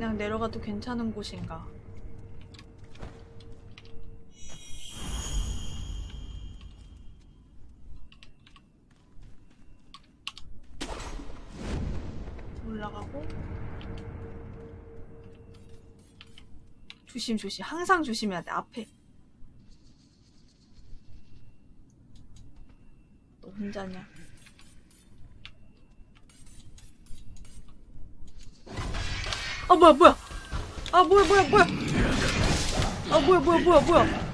그냥 내려가도 괜찮은 곳인가? 올라가고. 조심 조심. 항상 조심해야 돼 앞에. 너 혼자냐 아 뭐야 뭐야? 아 뭐야 뭐야 뭐야? 아 뭐야 뭐야 뭐야 뭐야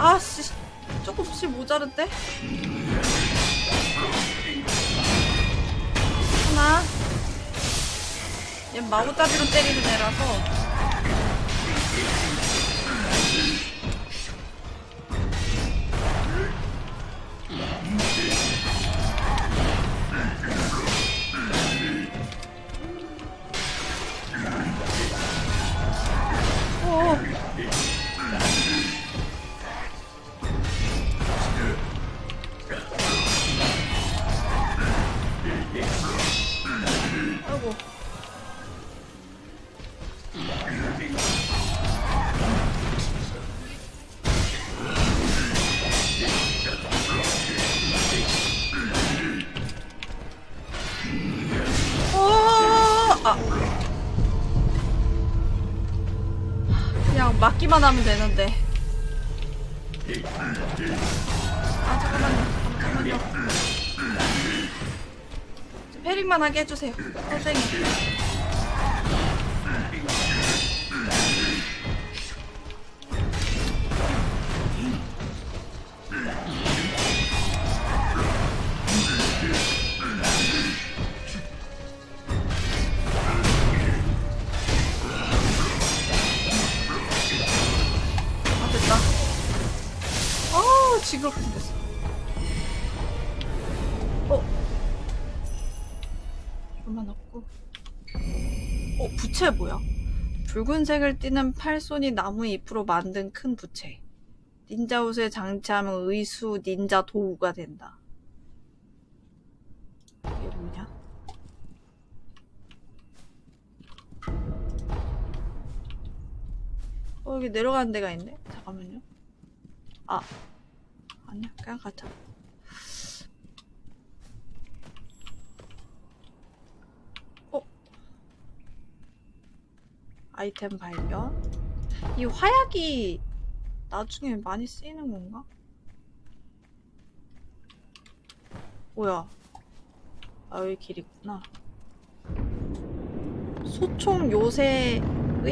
아씨 조금씩 모자른데? 하나. 얘 마구잡이로 때리는 애라서 맞기만 하면 되는데. 아 잠깐만요. 잠깐만요. 패링만 하게 해주세요. 선생님. 붉은색을 띠는 팔손이 나무 잎으로 만든 큰 부채. 닌자 옷에 장치하면 의수 닌자 도우가 된다. 이게 뭐냐? 어, 여기 내려가는 데가 있네? 잠깐만요. 아. 아니야, 그냥 가자. 아이템 발견. 이 화약이 나중에 많이 쓰이는 건가? 뭐야? 아, 여기 길 있구나. 소총 요새의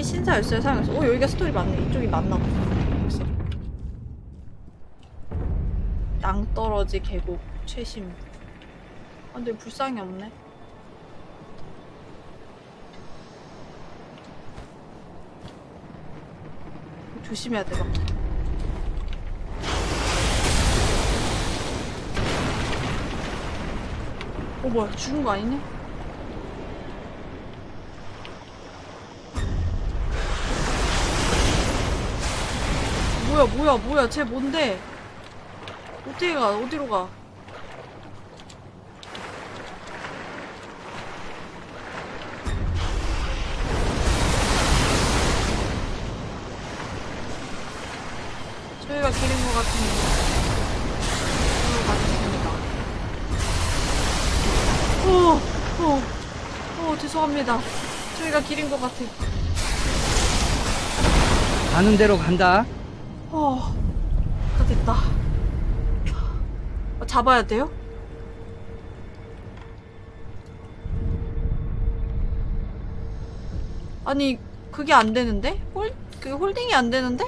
신사 열쇠를 사용해서 오 여기가 스토리 맞네 이쪽이 맞나 보다 낭떠러지 계곡 최신 아 근데 불상이 없네 조심해야 돼 막. 어 뭐야 죽은 거 아니네? 뭐야 뭐야 뭐야 쟤 뭔데 어떻게 가 어디로 가 오 죄송합니다 저희가 기린 것 같아 가는 대로 간다. 어, 다 됐다. 어, 잡아야 돼요? 아니, 그게 안 되는데? 홀, 그게 홀딩이 안 되는데?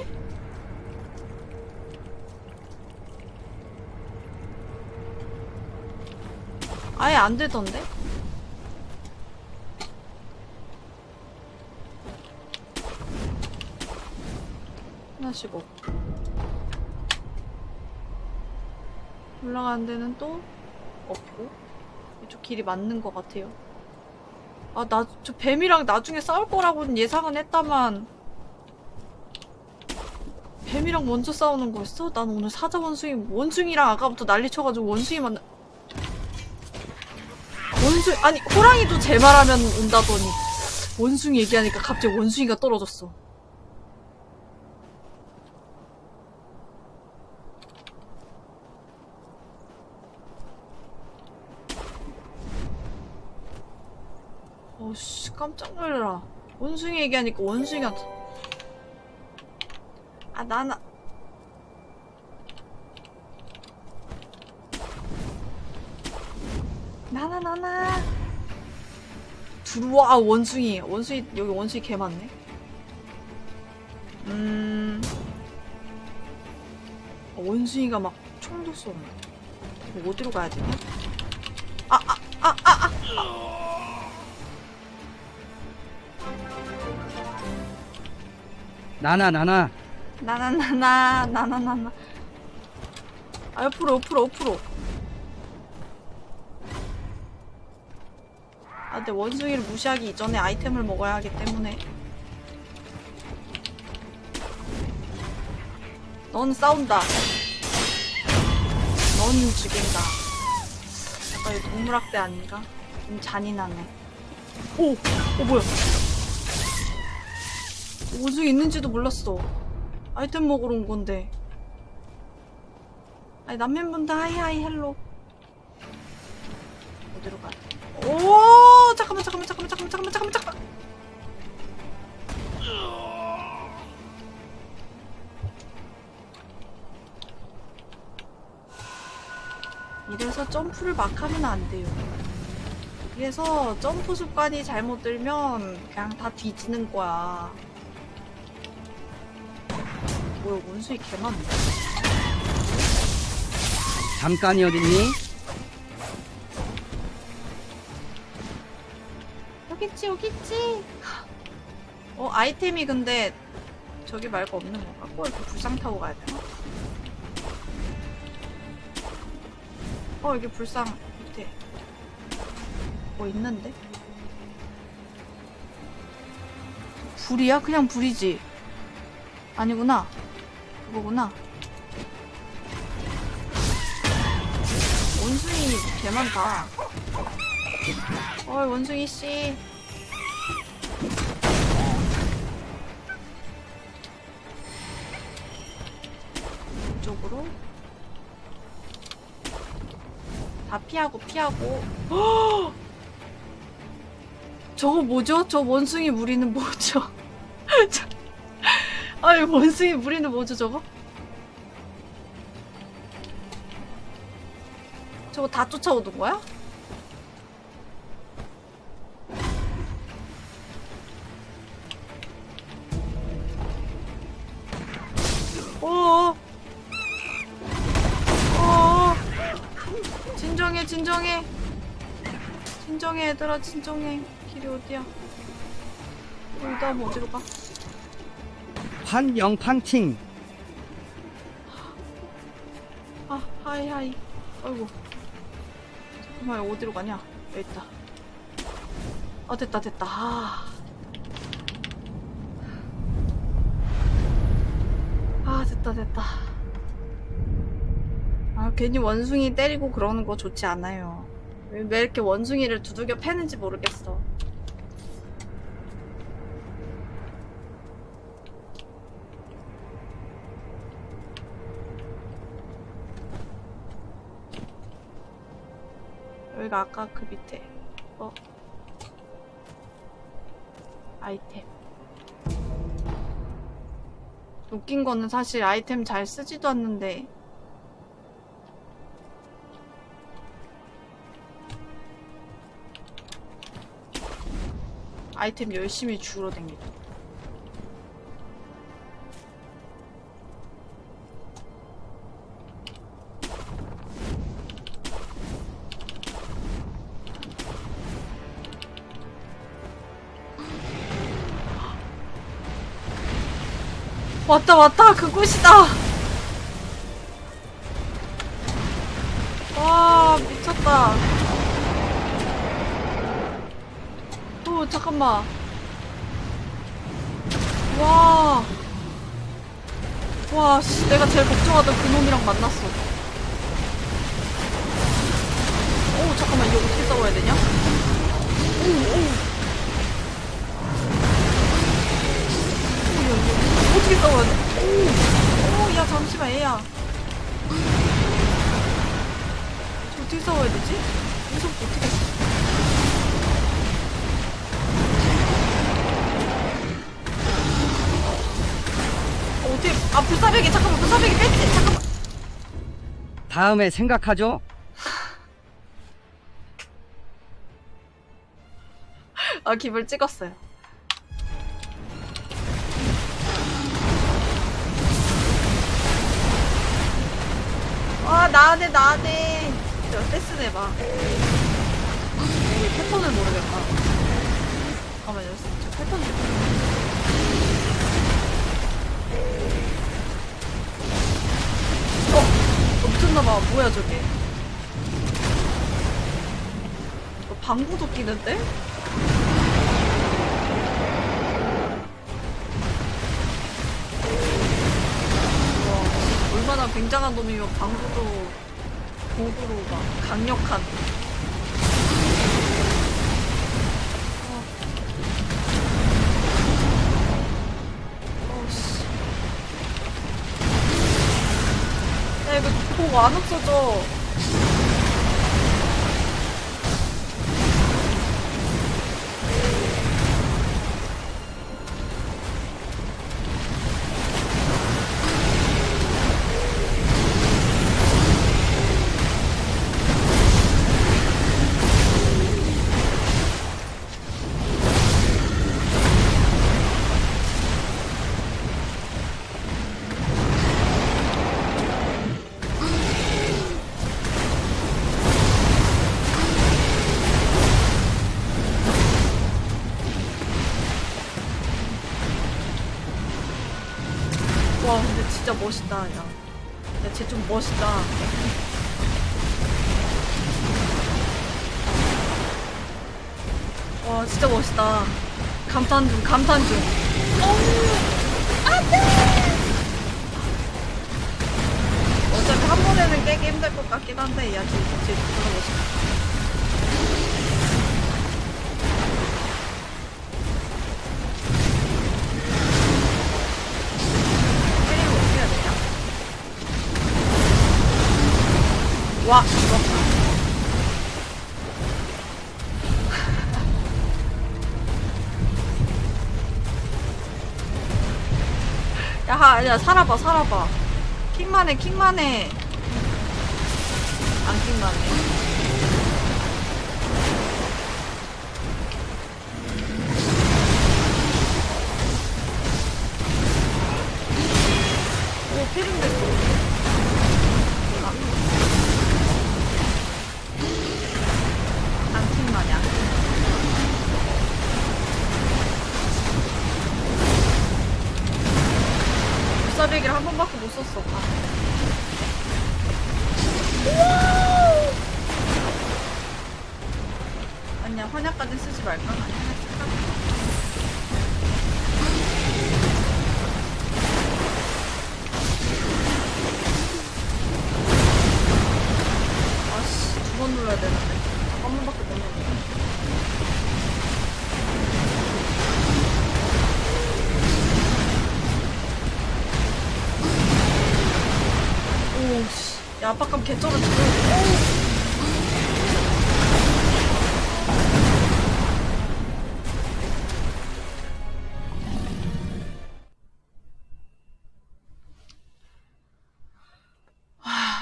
아예 안 되던데? 하나씩 없고. 올라가는 데는 또 없고 이쪽 길이 맞는 것 같아요. 아, 나, 저 뱀이랑 나중에 싸울 거라고는 예상은 했다만 뱀이랑 먼저 싸우는 거였어? 난 오늘 사자 원숭이 원숭이랑 아까부터 난리 쳐가지고 원숭이 만나 원숭이 아니 호랑이도 제 말하면 온다더니 원숭이 얘기하니까 갑자기 원숭이가 떨어졌어. 어씨 깜짝 놀래라. 원숭이 얘기하니까 원숭이가 아 나나 나나 나나. 들어와 원숭이. 원숭이 여기 원숭이 개 많네. 음. 어, 원숭이가 막 총도 쏘네. 어디로 가야 되나 나나 나나. 나나나나 나나나나. 아 옆으로 옆으로 옆으로. 아 근데 원숭이를 무시하기 이전에 아이템을 먹어야 하기 때문에. 넌 싸운다. 넌 죽인다. 약간 이 동물학대 아닌가? 좀 잔인하네. 오! 어 뭐야 원숭이 있는지도 몰랐어 아이템 먹으러 온 건데. 아니, 남편분들 hi hi hello. 어디로 돼? 오! 잠깐만, 잠깐만, 잠깐만, 잠깐만, 잠깐만, 잠깐만, 잠깐만. 이래서 점프를 막 하면 안 돼요. 그래서 점프 습관이 잘못 들면 그냥 다 뒤지는 거야. 뭐야 원숭이 개 많네 잠깐이 어딨니? 여기 있지 여기 있지 어 아이템이 근데 저기 말고 없는 건가? 꼭 이렇게 불상 타고 가야 되나? 어 여기 불상 밑에 뭐 있는데? 불이야? 그냥 불이지 아니구나 그거구나 원숭이 개 많다 어이 원숭이 씨 이쪽으로 다 피하고 피하고 헉! 저거 뭐죠? 저 원숭이 무리는 뭐죠? 저- 아이 원숭이 무리는 뭐죠 저거? 저거 다 쫓아오는 거야? 어어 어어 진정해 진정해 진정해 얘들아 진정해 길이 어디야 여기다 하면 어디로 가? 환영팡팅 아, 하이, 하이. 아이고. 잠깐만, 어디로 가냐? 여기 있다. 아, 됐다, 됐다. 아. 아, 됐다, 됐다. 아, 괜히 원숭이 때리고 그러는 거 좋지 않아요. 왜, 왜 이렇게 원숭이를 두들겨 패는지 모르겠어. 여기가 아까 그 밑에. 어? 아이템. 웃긴 거는 사실 아이템 잘 쓰지도 않는데. 아이템 열심히 주우러 댕기죠 왔다 왔다 그곳이다 미쳤다. 오, 잠깐만. 와. 와, 씨, 내가 제일 걱정하던 그 놈이랑 만났어. 오, 잠깐만, 이거 어떻게 싸워야 되냐? 오, 오. 이거 어떻게 싸워야 돼? 오, 오, 야, 잠시만, 얘야. 저 어떻게 싸워야 되지? 무섭고 어떻게. 어, 어떻게, 아, 불사백이, 잠깐만, 불사백이 뺐지? 잠깐만. 다음에 생각하죠. 아, 기분 찍었어요. 아, 나네, 나네. 저 떼스 내봐. 이 패턴을 모르겠다. 잠깐만요, 저 패턴 좀. 어, 어, 미쳤나봐. 뭐야, 저게. 어, 방구 도 끼는데? 굉장한 놈이면 방구도 고구로 막 강력한. 어. 어씨. 야 이거 독안 없어져. 와 근데 진짜 멋있다 야. 야쟤 좀 멋있다. 와 진짜 멋있다. 감탄 중 감탄 중. 어차피 한 번에는 깨기 힘들 것 같긴 한데 야쟤쟤 진짜 멋있다. 야, 하, 야, 살아봐, 살아봐. 킹만 해, 킹만 해. 안 킹만 해.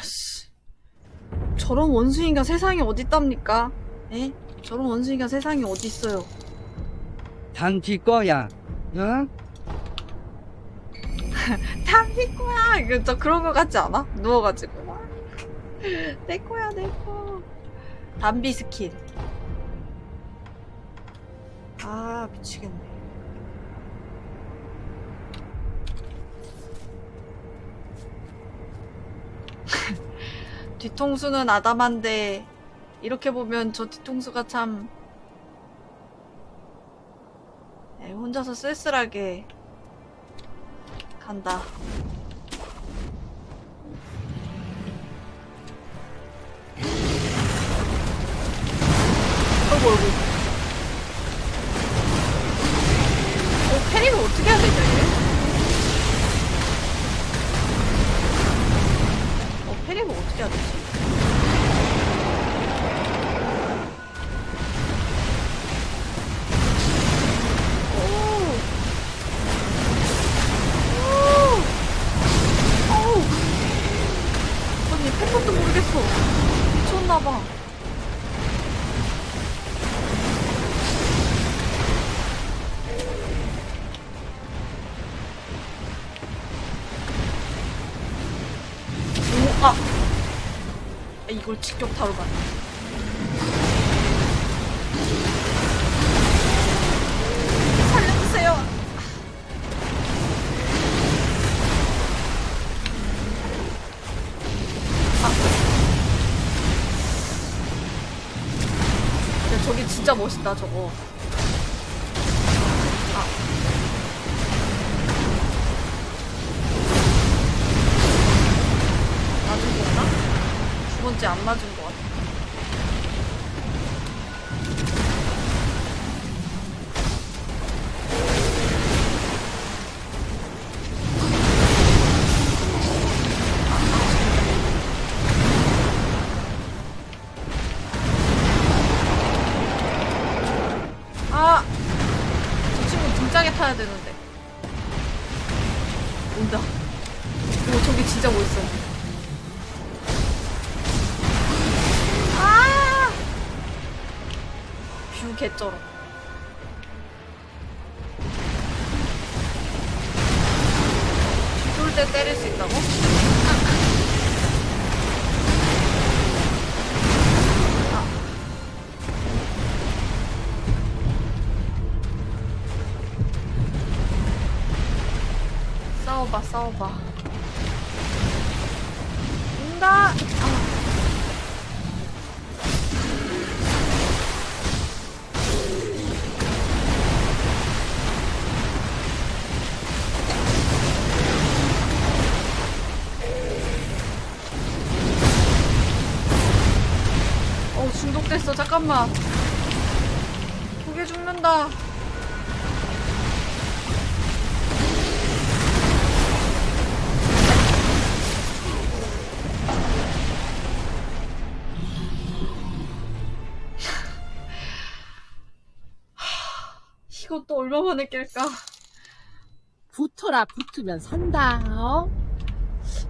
씨. 저런 원숭이가 세상에 어딨답니까? 에? 저런 원숭이가 세상에 어딨어요? 담비 거야. 응? 담비 거야. 이거 저 그런 거 같지 않아? 누워가지고 막. 내 거야 내 거. 담비 스킨. 아 미치겠네. 뒤통수는 아담한데 이렇게 보면 저 뒤통수가 참 에, 혼자서 쓸쓸하게 간다. 어이구 어이구. 어, 패링을 어떻게 해야 되냐 이게? 어, 패링을 어떻게 해야 되지? 이걸 직격타로 가네. 살려주세요. 야, 저기 진짜 멋있다, 저거. 만에 깰까? 붙어라 붙으면 산다 어?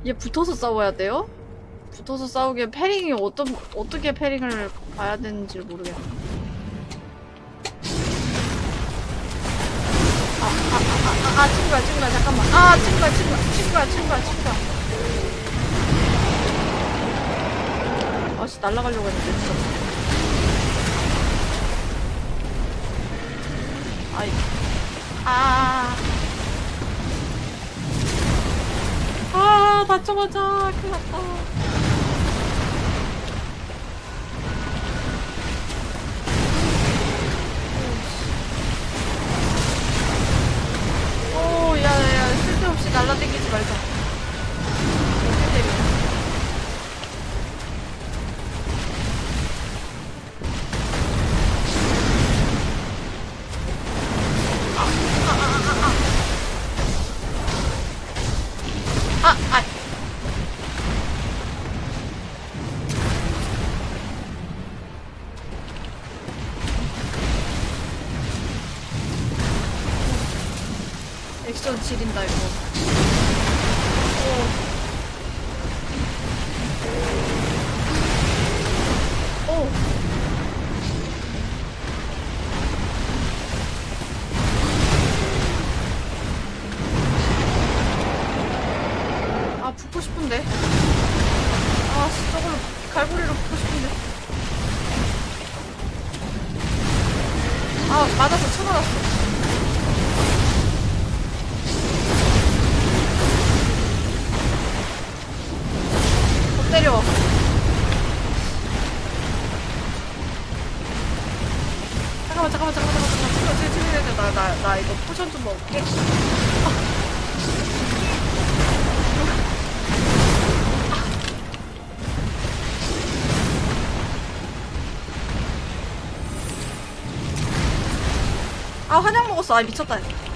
얘 붙어서 싸워야 돼요? 붙어서 싸우기엔 패링이 어떤 어떻게 패링을 봐야 되는지 모르겠네. 아, 아, 아, 아, 아, 아, 친구야, 친구야, 잠깐만. 아, 친구야, 친구야, 친구야, 친구야, 친구야. 아씨, 날아가려고 했는데, 진짜. 아이, 아. 아, 맞자마자 큰일 났다. 오, 야, 야, 야, 쓸데없이 날라다니지 말자. 지린다 이거. 먹었어. 아, 미쳤다.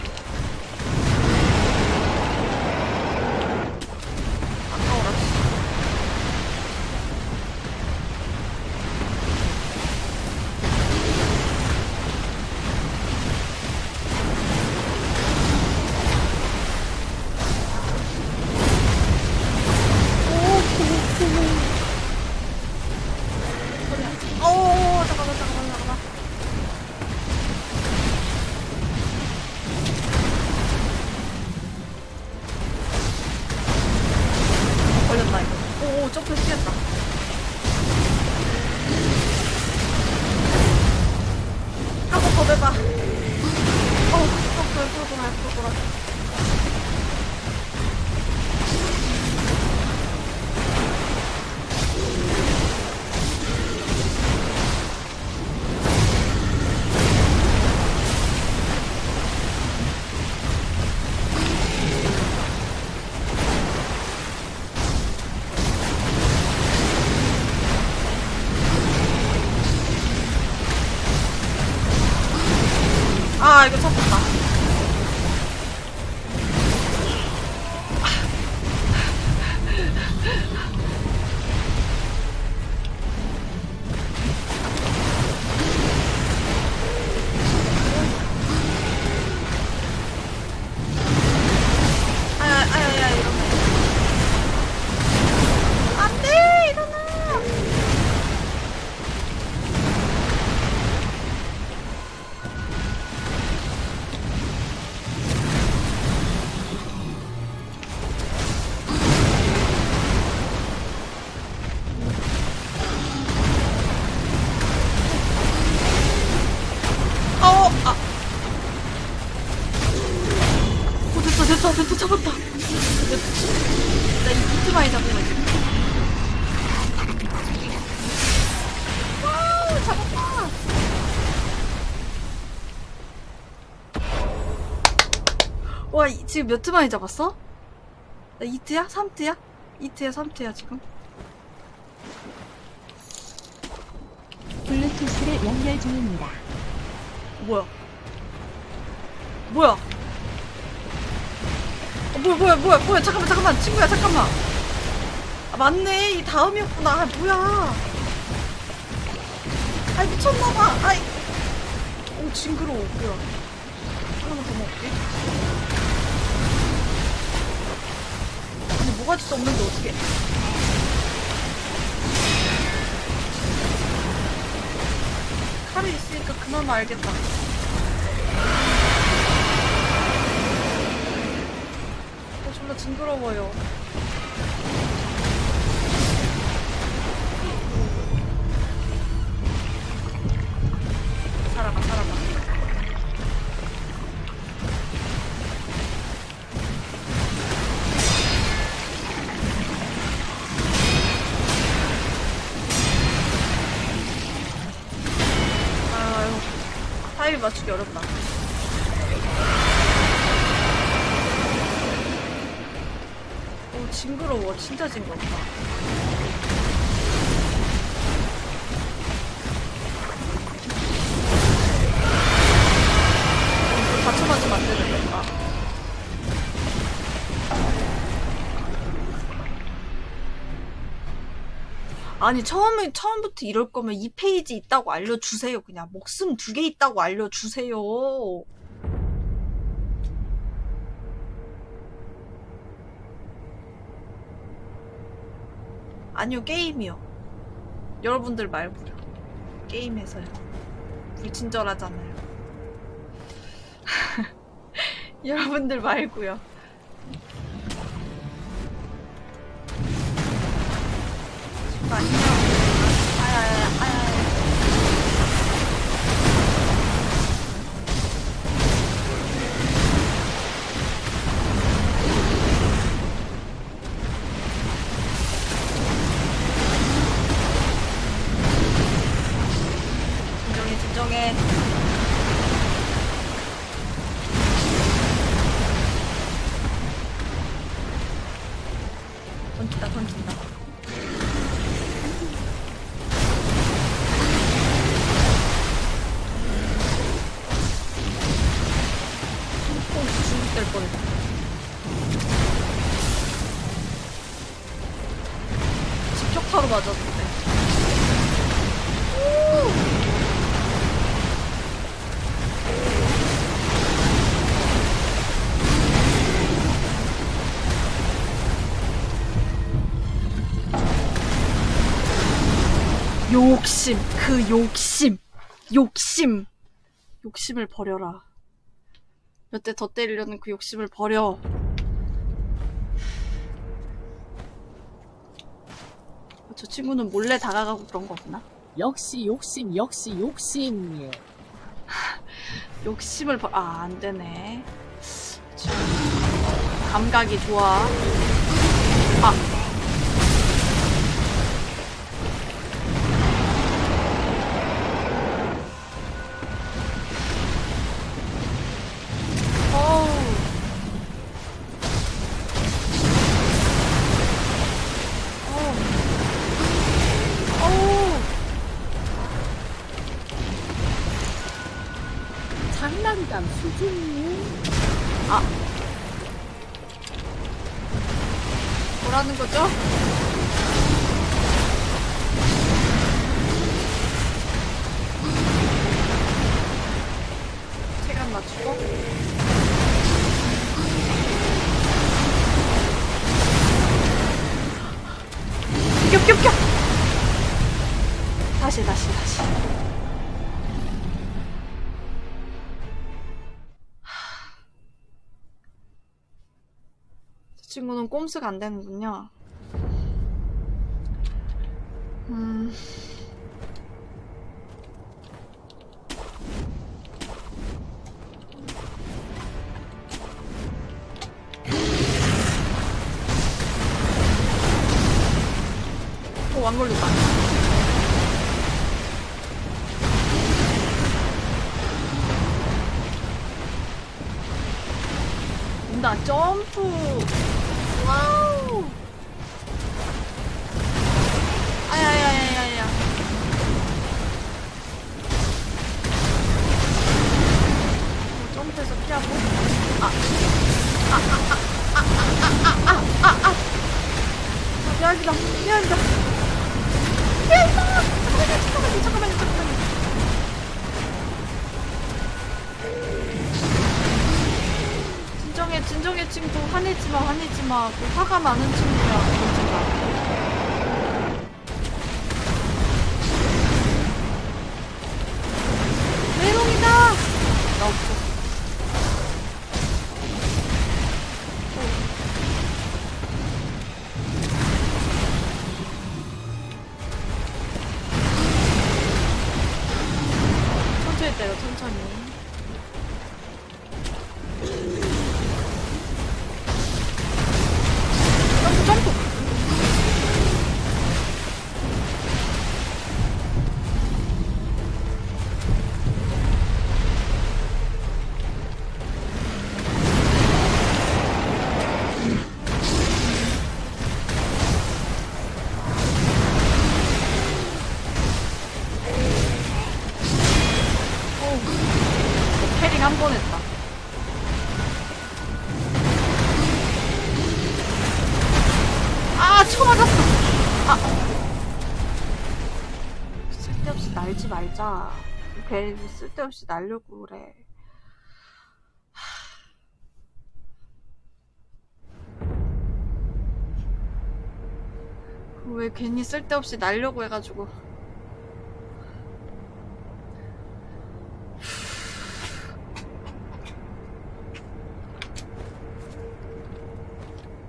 지금 몇트 많이 잡았어? 나 2트야? 3트야? 2트야, 3트야, 지금? 블루투스를 연결 중입니다. 뭐야? 뭐야? 어, 뭐야, 뭐야, 뭐야, 뭐야, 잠깐만, 잠깐만, 친구야, 잠깐만. 아, 맞네, 이 다음이었구나. 아, 뭐야. 아이, 미쳤나봐. 아이. 오, 징그러워, 뭐야. 하나만 더 먹을게. 아니, 뭐가지도 없는데, 어떡해. 칼이 있으니까 그나마 알겠다. 어, 존나 징그러워요. 맞추기 어렵다. 오, 징그러워. 진짜 징그럽다. 아니 처음에 처음부터 이럴 거면 이 페이지 있다고 알려주세요. 그냥 목숨 두 개 있다고 알려주세요. 아니요 게임이요. 여러분들 말고요. 게임에서요. 불친절하잖아요. 여러분들 말고요. 안녕. 아야 욕심, 그 욕심, 욕심, 욕심을 버려라. 몇 대 더 때리려는 그 욕심을 버려. 저 친구는 몰래 다가가고 그런 거구나. 역시 욕심 역시 욕심 욕심을 버, 아, 안 되네. 참, 감각이 좋아. 아. 친구는 꼼수가 안 되는군요. 음. 오, 안. 온다, 점프! wow. 아야야야야야. 점프해서 피하고. 아. 아, 아, 아, 아, 아, 아, 아, 아. 미안합니다. 미안합니다. 미안합니다. 화내지 마, 화내지 마. 그 화가 많은 친구야, 진짜. 말자. 괜히 쓸데없이 날려고 그래. 왜 괜히 쓸데없이 날려고 해가지고.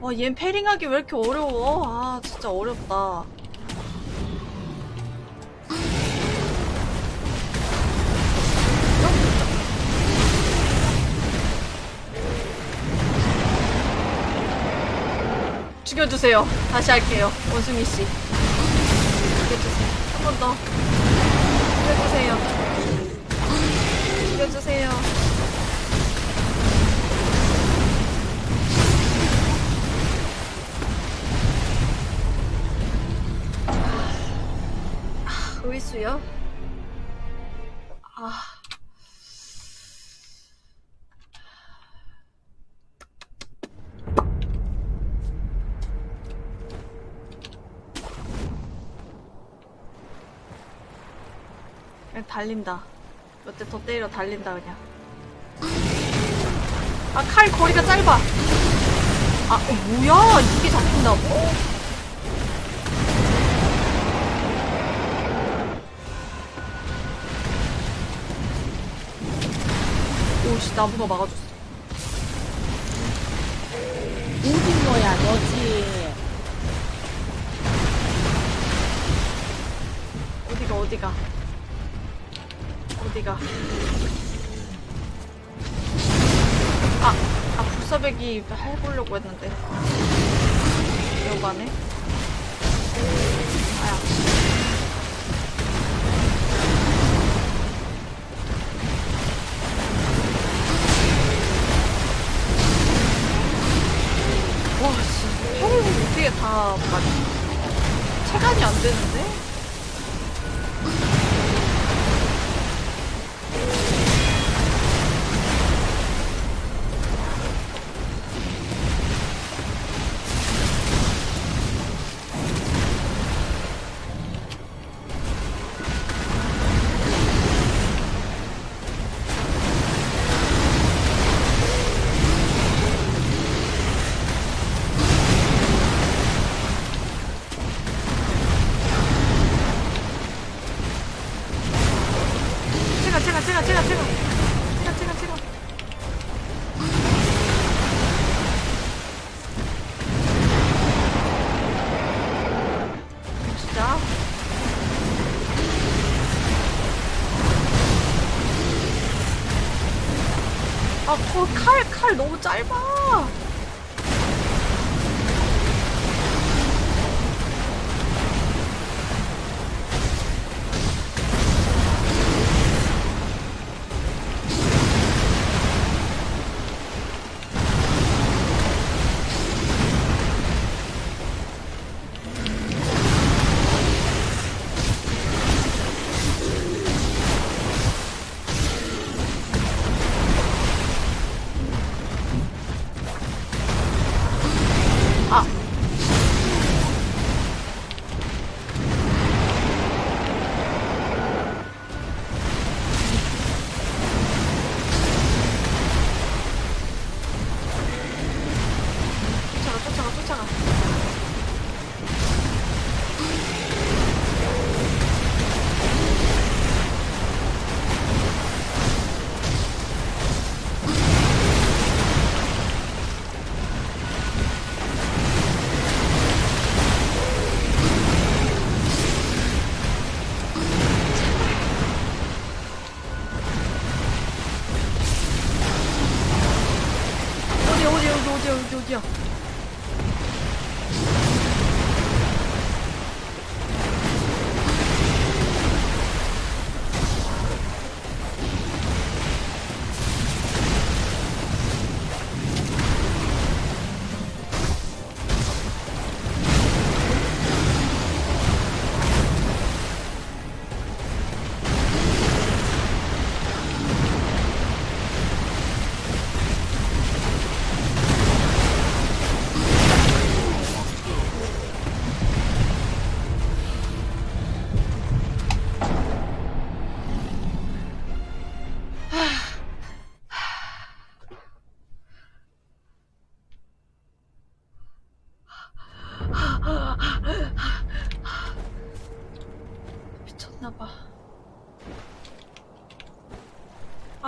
와, 얜 패링하기 왜 이렇게 어려워? 아, 진짜 어렵다. 죽여주세요. 다시 할게요. 원숭이 씨. 죽여주세요. 한 번 더. 죽여주세요. 죽여주세요. 아, 의수요? 달린다. 몇 대 더 때리러 달린다 그냥. 아 칼 거리가 짧아. 아 어, 뭐야 이게 잡힌다고? 오씨 나무가 막아줬어. 오징어야 너지. 어디가 어디가 어디가. 아, 아 불사백이 해보려고 했는데. 여반에? 아야. 와 씨, 팔을 어떻게 다 맞... 체감이 안 되는데?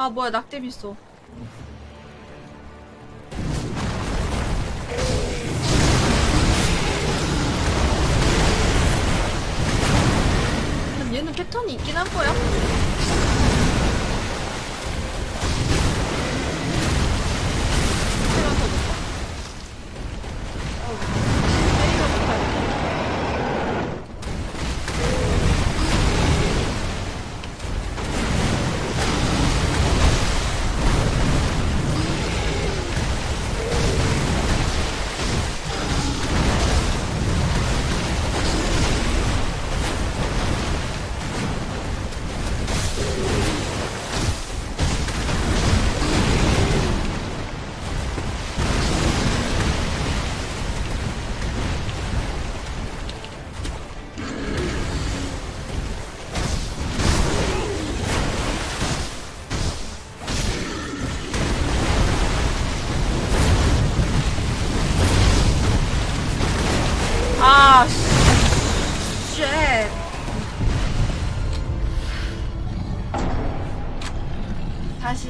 아 뭐야 낙뎀 있어. 얘는 패턴이 있긴 한 거야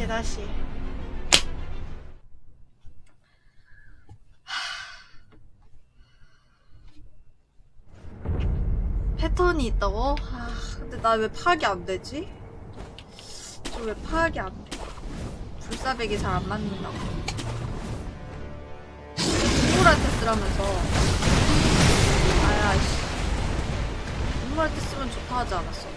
네, 다시 다시 패턴이 있다고? 아, 근데 나 왜 파악이 안 되지? 저 왜 파악이 안 돼? 불사백이 잘 안 맞는다고. 동물한테 쓰라면서. 아야, 씨. 동물한테 쓰면 좋다 하지 않았어.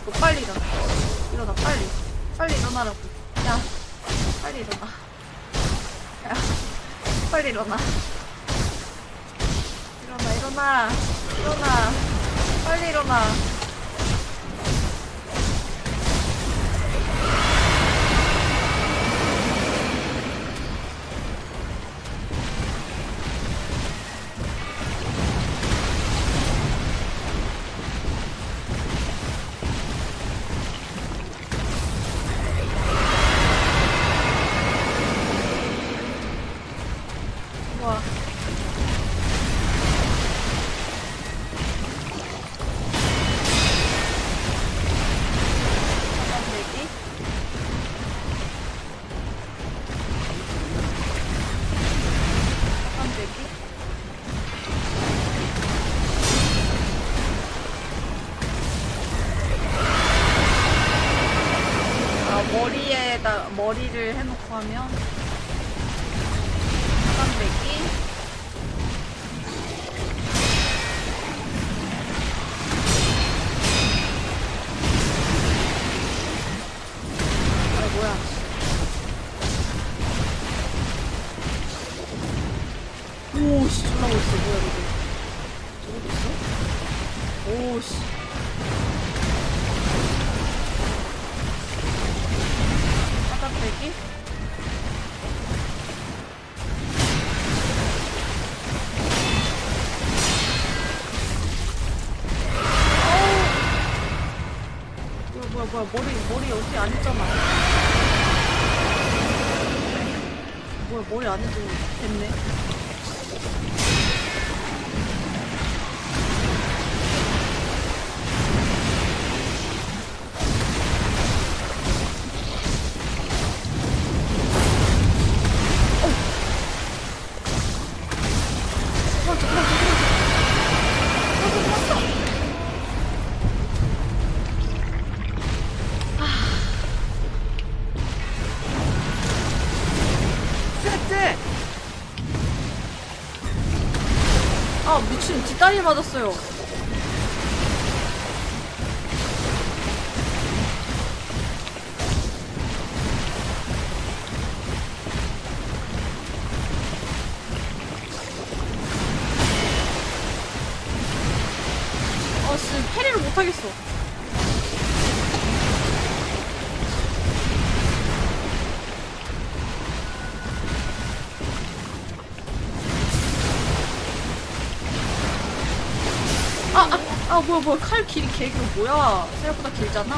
또 빨리 가. 머리 머리 여기 안 있잖아. 뭐야 머리 안 해도 됐네. eu. 뭐칼 길이 개그 뭐야? 생각보다 길잖아.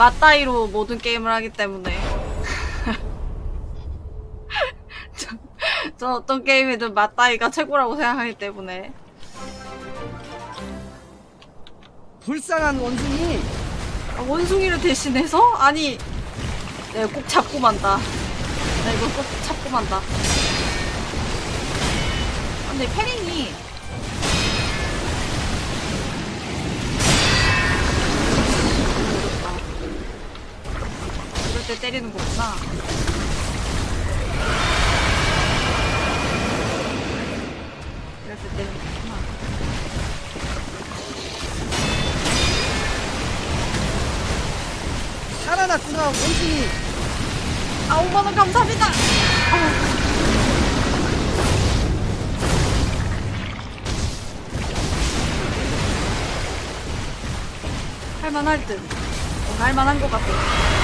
맞다이로 모든 게임을 하기 때문에 저, 저 어떤 게임이든 맞다이가 최고라고 생각하기 때문에 불쌍한 원숭이. 아, 원숭이를 대신해서? 아니 내가 꼭 잡고 만다 나 이거 꼭 잡고 만다 아, 근데 패링이 때 때리는 거구나. 때 때리는 거구나. 살아났구나 원숭이. 아 5만원 감사합니다. 아. 할만할 듯. 어, 할만한 것 같아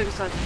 이럴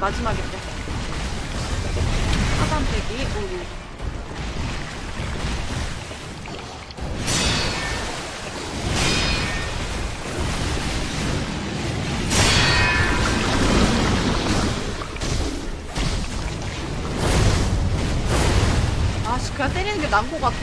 마지막인데. 하단배기, 오유. 아, 씨, 그냥 때리는 게 나은 것 같아.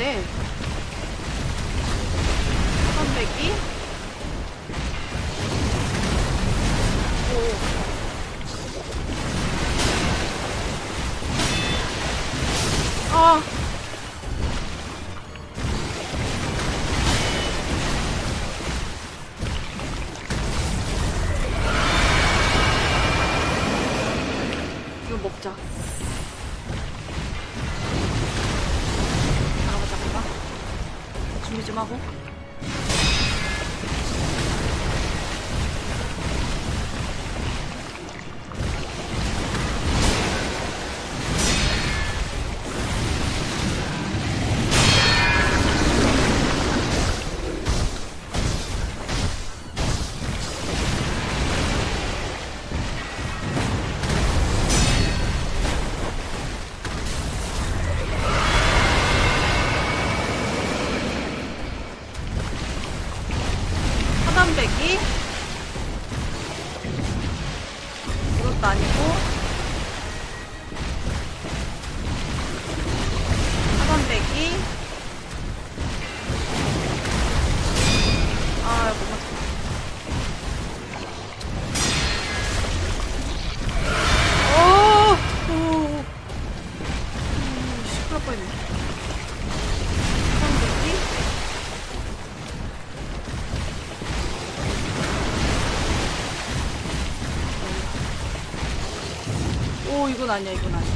이건 아니야, 이건 아니야.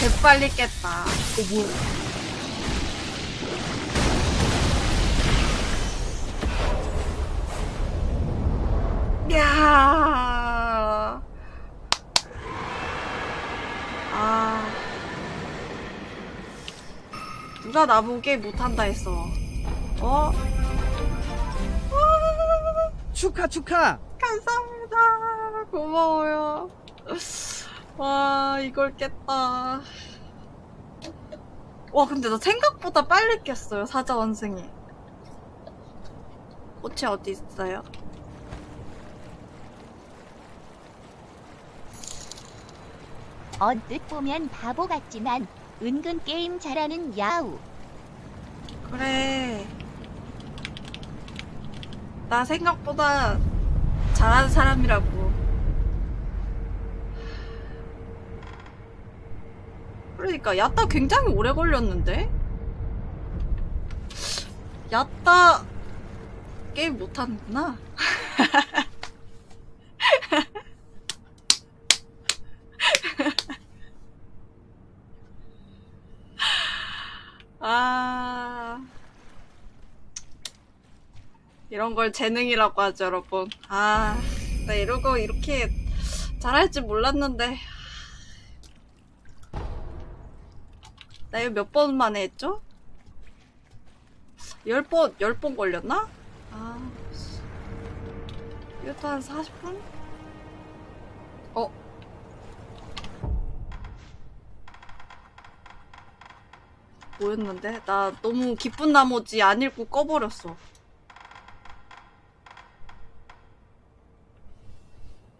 개빨리 깼다. 어, 뭐야. 야. 나보게 못한다 했어. 어? 축하 축하. 감사합니다. 고마워요. 와, 이걸 깼다. 와, 근데 나 생각보다 빨리 깼어요, 사자 원숭이. 꽃이 어디 있어요? 언뜻 보면 바보 같지만 은근 게임 잘하는 야우. 그래. 나 생각보다 잘하는 사람이라고. 그러니까 야따 굉장히 오래 걸렸는데? 야따 게임 못하는구나. 이런 걸 재능이라고 하죠, 여러분. 아, 나 이러고 이렇게 잘할 줄 몰랐는데. 나 이거 몇 번 만에 했죠? 열 번, 열 번 걸렸나? 아, 씨. 이것도 한 40분? 어? 뭐였는데? 나 너무 기쁜 나머지 안 읽고 꺼버렸어.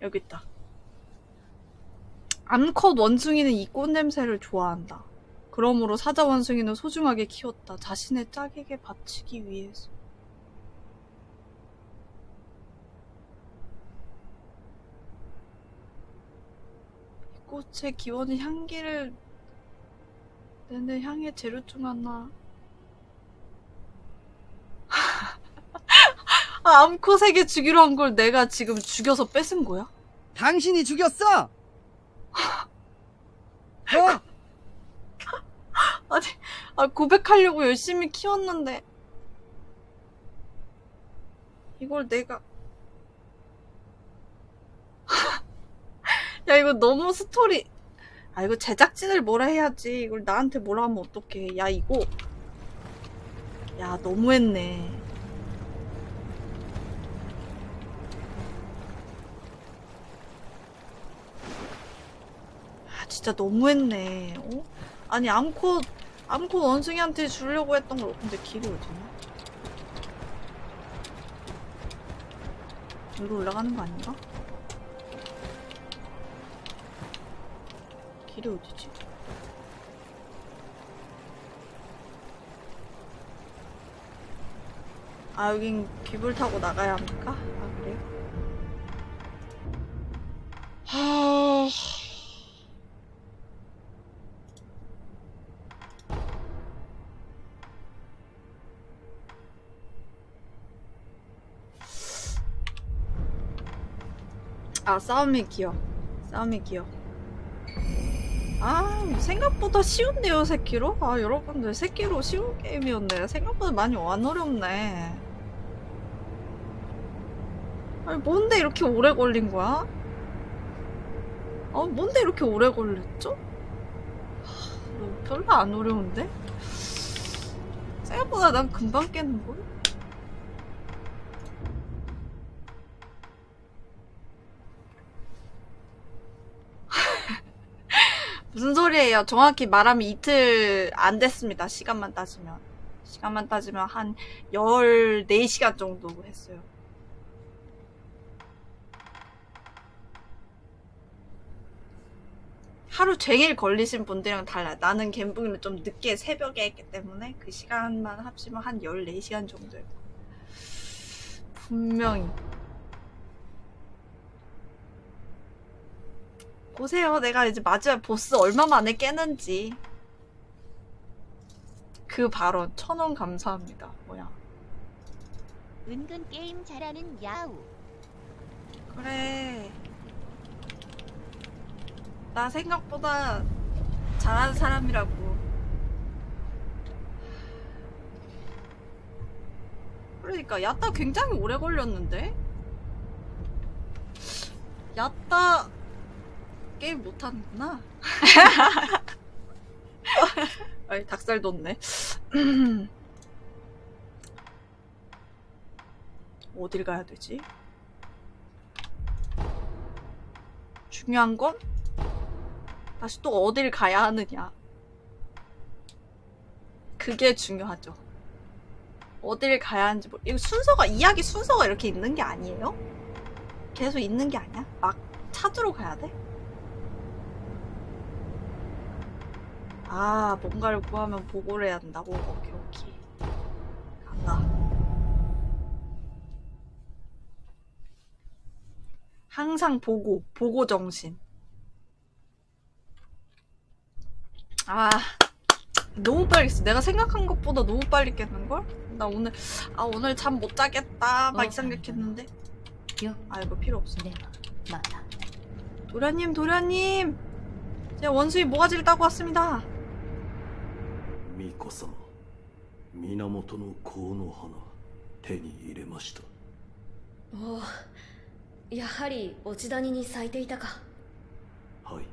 여기 있다. 암컷 원숭이는 이 꽃 냄새를 좋아한다. 그러므로 사자 원숭이는 소중하게 키웠다. 자신의 짝에게 바치기 위해서. 이 꽃의 기원은 향기를 내는 향의 재료 중 하나. 아, 암컷에게 주기로 한 걸 내가 지금 죽여서 뺏은 거야? 당신이 죽였어. 어? 아니, 아, 고백하려고 열심히 키웠는데. 이걸 내가. 야, 이거 너무 스토리. 아, 이거 제작진을 뭐라 해야지. 이걸 나한테 뭐라 하면 어떡해. 야, 이거. 야, 너무했네. 진짜 너무했네. 어? 아니, 암컷, 암컷 원숭이한테 주려고 했던 걸. 근데 길이 어디냐? 위로 올라가는 거 아닌가? 길이 어디지? 아, 여긴 귀불 타고 나가야 합니까? 아, 그래요? 하... 아, 싸움의 기억. 싸움의 기억. 아, 생각보다 쉬운데요, 세키로? 아, 여러분들, 세키로 쉬운 게임이었네. 생각보다 많이 안 어렵네. 아니, 뭔데 이렇게 오래 걸린 거야? 어, 뭔데 이렇게 오래 걸렸죠? 하, 별로 안 어려운데? 생각보다 난 금방 깼는걸? 무슨 소리예요? 정확히 말하면 이틀 안 됐습니다. 시간만 따지면. 시간만 따지면 한 14시간 정도 했어요. 하루 종일 걸리신 분들이랑 달라요. 나는 갬블을 좀 늦게 새벽에 했기 때문에 그 시간만 합치면 한 14시간 정도예요. 분명히. 보세요. 내가 이제 마지막 보스 얼마 만에 깨는지. 그 발언 천 원 감사합니다. 뭐야. 은근 게임 잘하는 야우. 그래. 나 생각보다 잘하는 사람이라고. 그러니까 야따 굉장히 오래 걸렸는데? 야따 게임 못하는구나. 아이 닭살 돋네. 어딜 가야 되지? 중요한 건 다시 또 어딜 가야 하느냐. 그게 중요하죠. 어딜 가야 하는지 뭐 이거 순서가 이야기 순서가 이렇게 있는 게 아니에요? 계속 있는 게 아니야? 막 찾으러 가야 돼? 아 뭔가를 구하면 보고를 해야 한다고? 오케이 오케이. 간다. 항상 보고 보고 정신. 아 너무 빨리 깼어. 내가 생각한 것보다 너무 빨리 깼는걸? 나 오늘 아 오늘 잠 못 자겠다. 막 어, 이 생각했는데? 아 이거 필요 없어. 네 맞아. 도련님 도련님. 제 원숭이 모가지를 따고 왔습니다. 巫女様源の香の花手に入れました。おおやはり落ち谷に咲いていたか。はい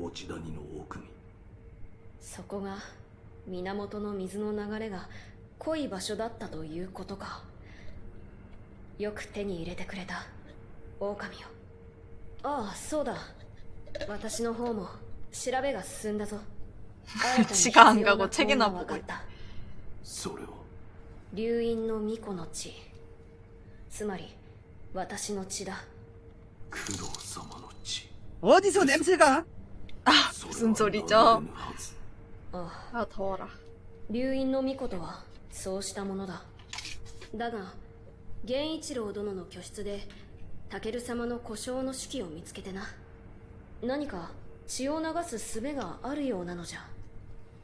落ち谷の奥に。そこが源の水の流れが濃い場所だったということか。よく手に入れてくれた狼よああそうだ。私の方も調べが進んだぞ 新たに必時間が要なこうチェケな本が分かったそれを流因の巫女の血つまり私の血だ工藤様の血 어디서 냄새가? それ 무슨 は 소리죠 流れぬはずああ 아 더워라 流因の巫女とはそうしたものだだが源一郎殿の居室でタケル様の故障の手記を見つけてな何か血を流す術があるようなのじゃ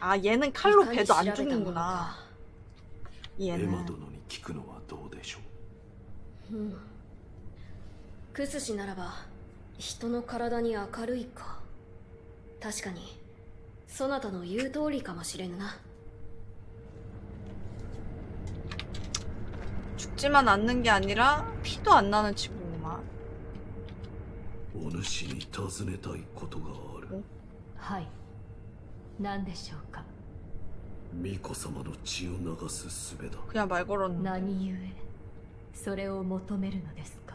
아 얘는 칼로 いかに 배도 안 調べたもの 죽는구나 か エマ 얘는 殿に聞くのはどうでしょううんクスシならば人の体に明るいか確かにそなたの言う通りかもしれぬな 죽지만 않는 게 아니라 피도 안 나는 친구구만 お主に尋ねたいことがあるはい 何でしょうか巫女様の血を流す術だ 그냥 말 걸었는데 何故それを求めるのですか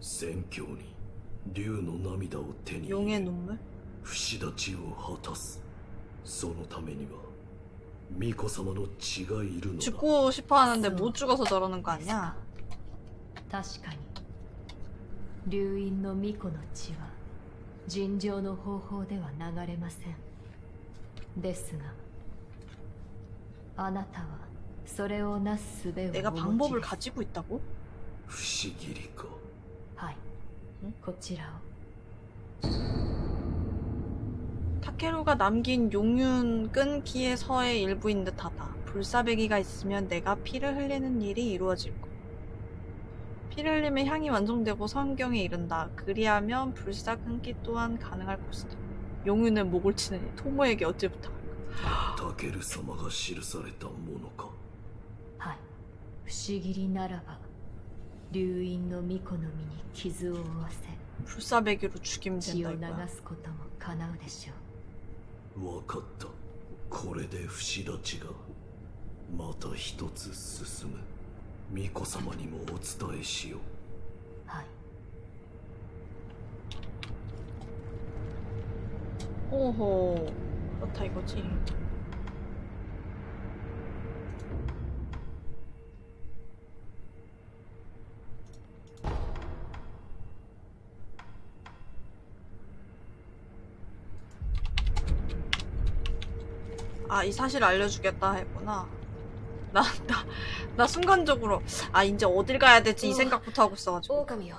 宣教に竜の涙を手に入 용의 れ 눈물? 不死立ちを果たすそのためには巫女様の血がいるのだ 죽고 싶어 하는데 못 죽어서 저러는 거 아니야? 確かに流因の巫女の血は尋常の方法では流れません ですがあなたはそれをなす術をお持ち 내가 です 방법을 가지고 있다고? 不思議りかはいんこちらを 타케루가 남긴 용윤 끈기의 서의 일부인 듯하다. 불사배기가 있으면 내가 피를 흘리는 일이 이루어질 거. 피를 흘리면 향이 완성되고 성경에 이른다. 그리하면 불사 끊기 또한 가능할 것이다. 용윤의 목을 치느니 토모에게 어찌 부탁 タケル様が記されたものかはい不思議りならば流因の巫女の身に傷を負わせ 불사배기로 죽이면 血 된다 を流 이거야 すことも叶うでしょうわかったこれで不死立ちがまた一つ進む巫女様にもお伝えしよう 오호 그렇다 이거지 아 이 사실 알려주겠다 했구나 나 나 나 순간적으로 아 이제 어딜 가야 될지 이 어. 생각부터 하고 있어가지고 狼よ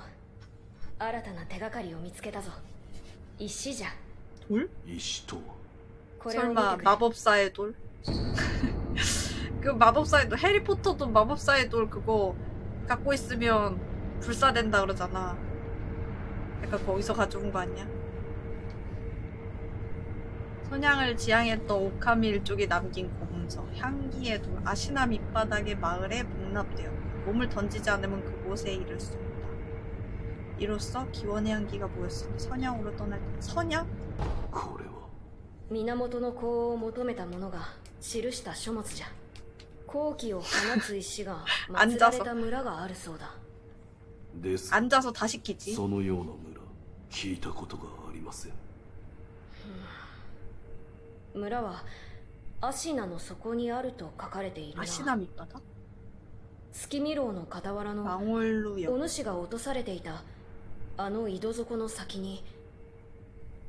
新たな手がかりを見つけたぞ石じゃ 돌? 설마 마법사의 돌? 그 마법사의 돌 해리포터도 마법사의 돌 그거 갖고 있으면 불사된다 그러잖아. 약간 거기서 가져온 거 아니야? 선양을 지향했던 오카미 일족이 남긴 고문서 향기의 돌 아시나 밑바닥의 마을에 복납되어 몸을 던지지 않으면 그곳에 이를 수 없다. 이로써 기원의 향기가 모였으니 선양으로 떠날 때 선양? これは源の子を求めた者が記した書物じゃ好気を放つ石が祀られた村があるそうだですが 앉아서 다 시키지 そのような村聞いたことがありません村はアシナの底にあると書かれているな 아시나 밑바닥? 月見楼の傍らの 망월루역 お主が落とされていたあの井戸底の先に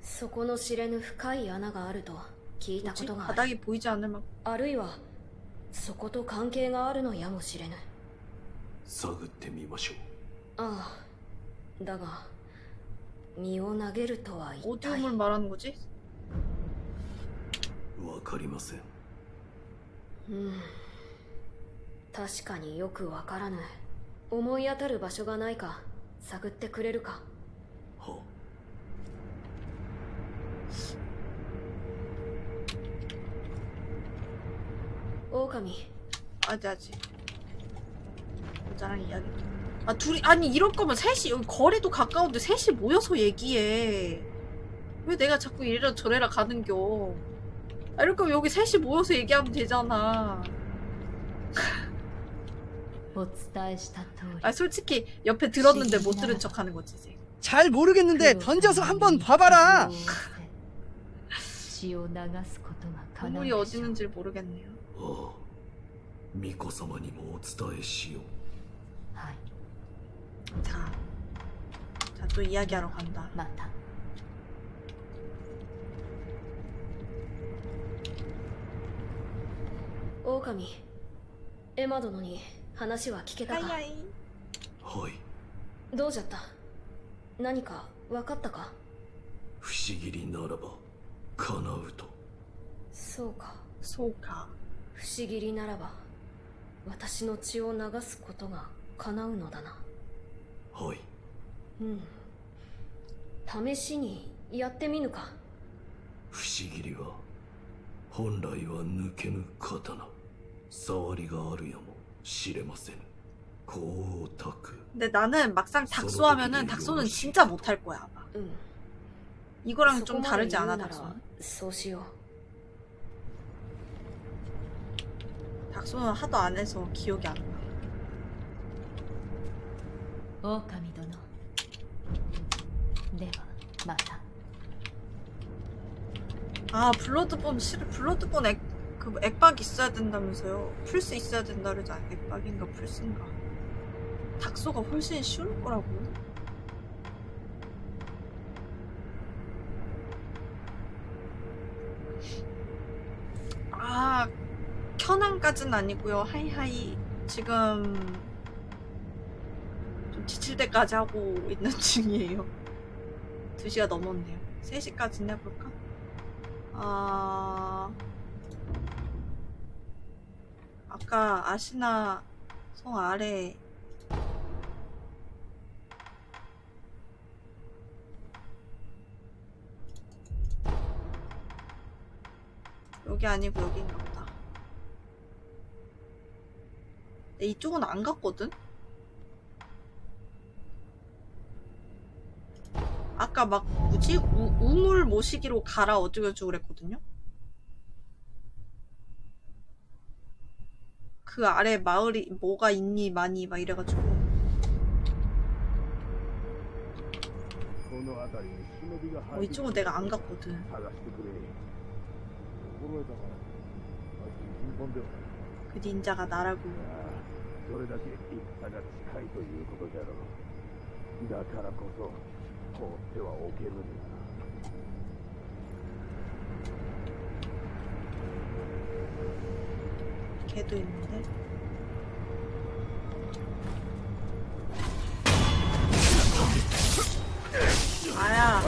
そこの知れぬ深い穴があると聞いたことがある。あるいはそこと関係があるのやもしれぬ。探ってみましょう。ああだが身を投げるとは一体。わかりません。うん。確かによくわからぬ。思い当たる場所がないか探ってくれるか。 오가미 아지 아지 모자랑 이야기. 아 둘이 아니 이럴 거면 셋이 여기 거리도 가까운데 셋이 모여서 얘기해. 왜 내가 자꾸 이래라 저래라 가는겨. 아 이럴 거면 여기 셋이 모여서 얘기하면 되잖아. 아 솔직히 옆에 들었는데 못 들은 척 하는 거지 이제. 잘 모르겠는데 던져서 한번 봐봐라. 傷を負わせ血を流すことが叶 건물이 う 어디 でしょう 있는지 모르겠네요 ああ巫女様にもお伝えしようはい 자, 자 또 이야기하러 간다 また狼エマ殿に話は聞けたか 하이하이 はいどうじゃった何か分かったか不思議にならば 叶うとそうか 소가 不思議りならば私の血を流すことが叶うのだなはいうん試しにやってみぬか不思議りは本来は抜けぬ刀触りがあるやもしれません光沢 근데 나는 막상 닥소 하면은 닥소는 진짜 못할 거야 아마 うん 이거랑 좀 다르지 않아 닥소는? 닥소는 하도 안 해서 기억이 안 나. 오카미 도노. 내가 맞다. 아 블러드본 실 블러드본 액, 그 액박 있어야 된다면서요? 풀 수 있어야 된다 그러지 액박인가 풀스인가? 닥소가 훨씬 쉬울 거라고. 까진 아니고요. hi hi. 지금 좀 지칠 때까지 하고 있는 중이에요. 2시가 넘었네요. 3시까지 해볼까? 아... 아까 아시나 성 아래 여기 아니고 여기인가 보다. 근데 이쪽은 안 갔거든? 아까 막 뭐지? 우, 우물 모시기로 가라 어쩌고저쩌고 그랬거든요? 그 아래 마을이 뭐가 있니 많이 막 이래가지고 어, 이쪽은 내가 안 갔거든 그 닌자가 나라고 それだけ戦が近いということじゃろうだからこそ放ってはおけぬんだ 걔도 있는데 아야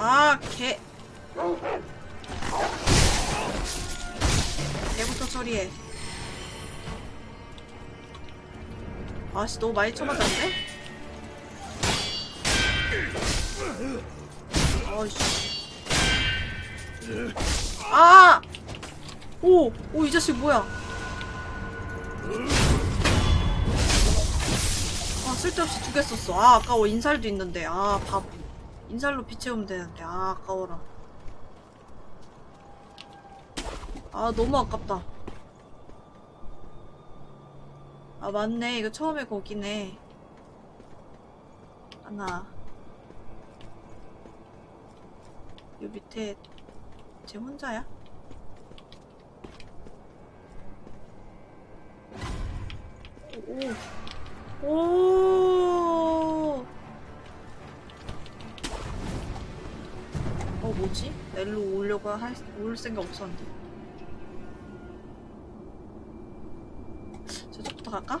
아, 개. 처리해. 아씨, 너무 많이 쳐맞았는데? 아이씨. 아! 오! 오, 이 자식 뭐야? 아, 쓸데없이 두 개 썼어. 아, 아까워. 인살도 있는데. 아, 바보. 인살로 비 채우면 되는데. 아, 아까워라. 아, 너무 아깝다. 아, 맞네. 이거 처음에 거기네. 하나. 요 밑에 쟤 혼자야? 오. 오. 어 뭐지? 넬로 오려고 할, 올 생각 없었는데. 저쪽부터 갈까?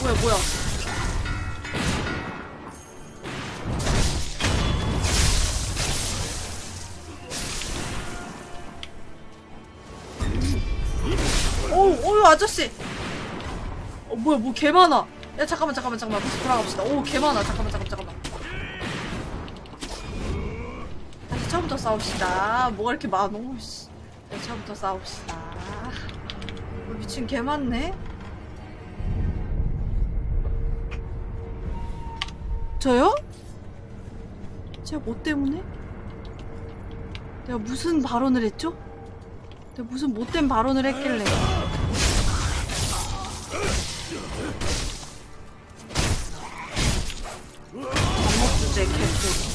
뭐야 뭐야? 어우 어우 아저씨. 어 뭐야 뭐 개 많아 야 잠깐만 잠깐만 잠깐만. 다시 돌아갑시다. 오 개 많아. 잠깐만 잠깐만 다시 처음부터 싸웁시다. 뭐가 이렇게 많어? 씨. 다시 처음부터 싸웁시다. 어, 미친 개 많네? 저요? 제가 뭐 때문에? 내가 무슨 발언을 했죠? 내가 무슨 못된 발언을 했길래 주제 개소리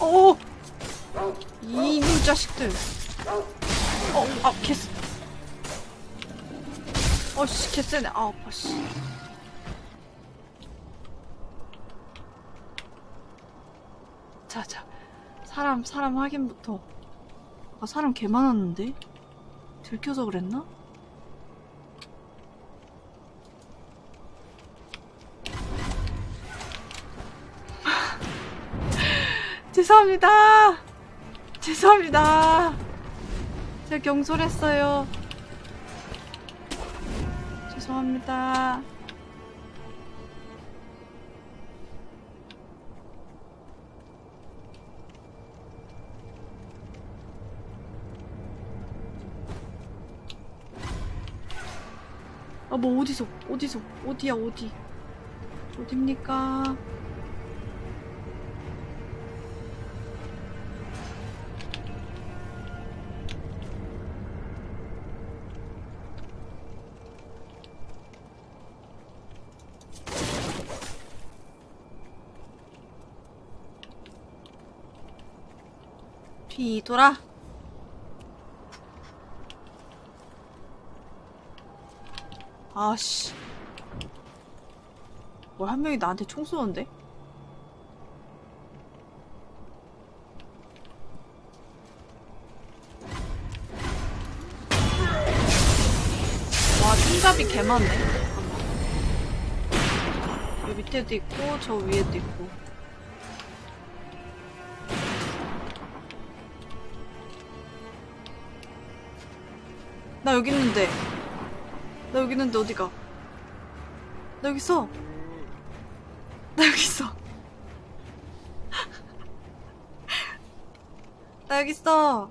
어 이놈 자식들 어, 아, 개쎄. 어씨, 개쎄네. 아, 아파, 씨. 자, 자. 사람, 사람 확인부터. 아, 사람 개 많았는데? 들켜서 그랬나? 죄송합니다. 죄송합니다. 제가 경솔했어요. 죄송합니다. 아, 뭐, 어디서, 어디서, 어디야, 어디. 어딥니까? 뒤돌아. 아씨. 뭘 한 명이 나한테 총 쏘는데? 와, 총잡이 개 많네. 잠깐만. 여 밑에도 있고, 저 위에도 있고. 나 여기 있는데. 나 여기 있는데 어디가? 나 여기 있어. 나 여기 있어. 나 여기 있어.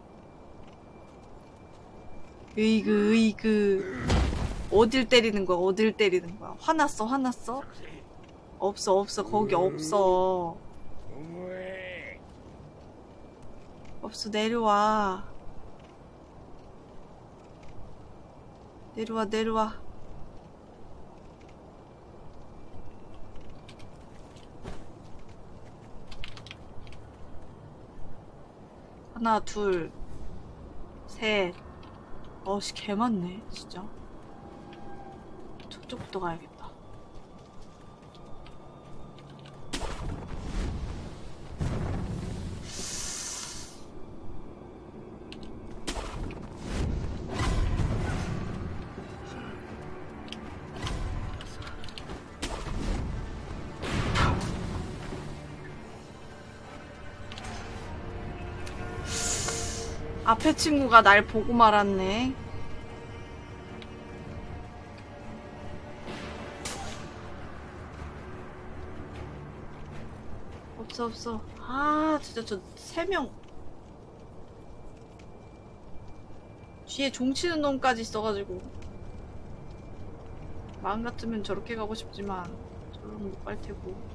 으이그, 으이그. 어딜 때리는 거야, 어딜 때리는 거야. 화났어, 화났어? 없어, 없어, 거기 없어. 없어, 내려와. 내려와, 내려와. 하나, 둘, 셋. 어씨, 개 많네, 진짜. 저쪽부터 가야겠다. 앞에 친구가 날 보고 말았네. 없어 없어. 아 진짜 저 세 명. 뒤에 종치는 놈까지 있어가지고 마음 같으면 저렇게 가고 싶지만 저런 못갈 테고.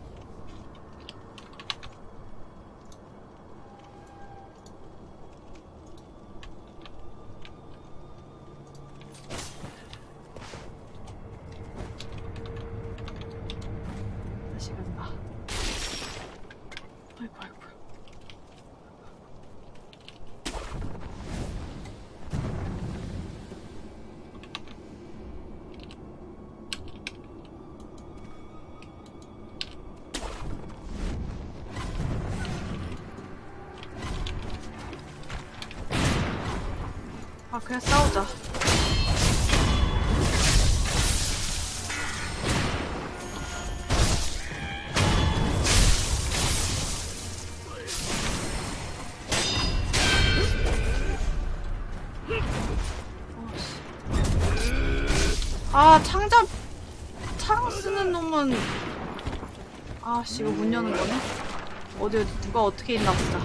누가 어떻게 있나 보자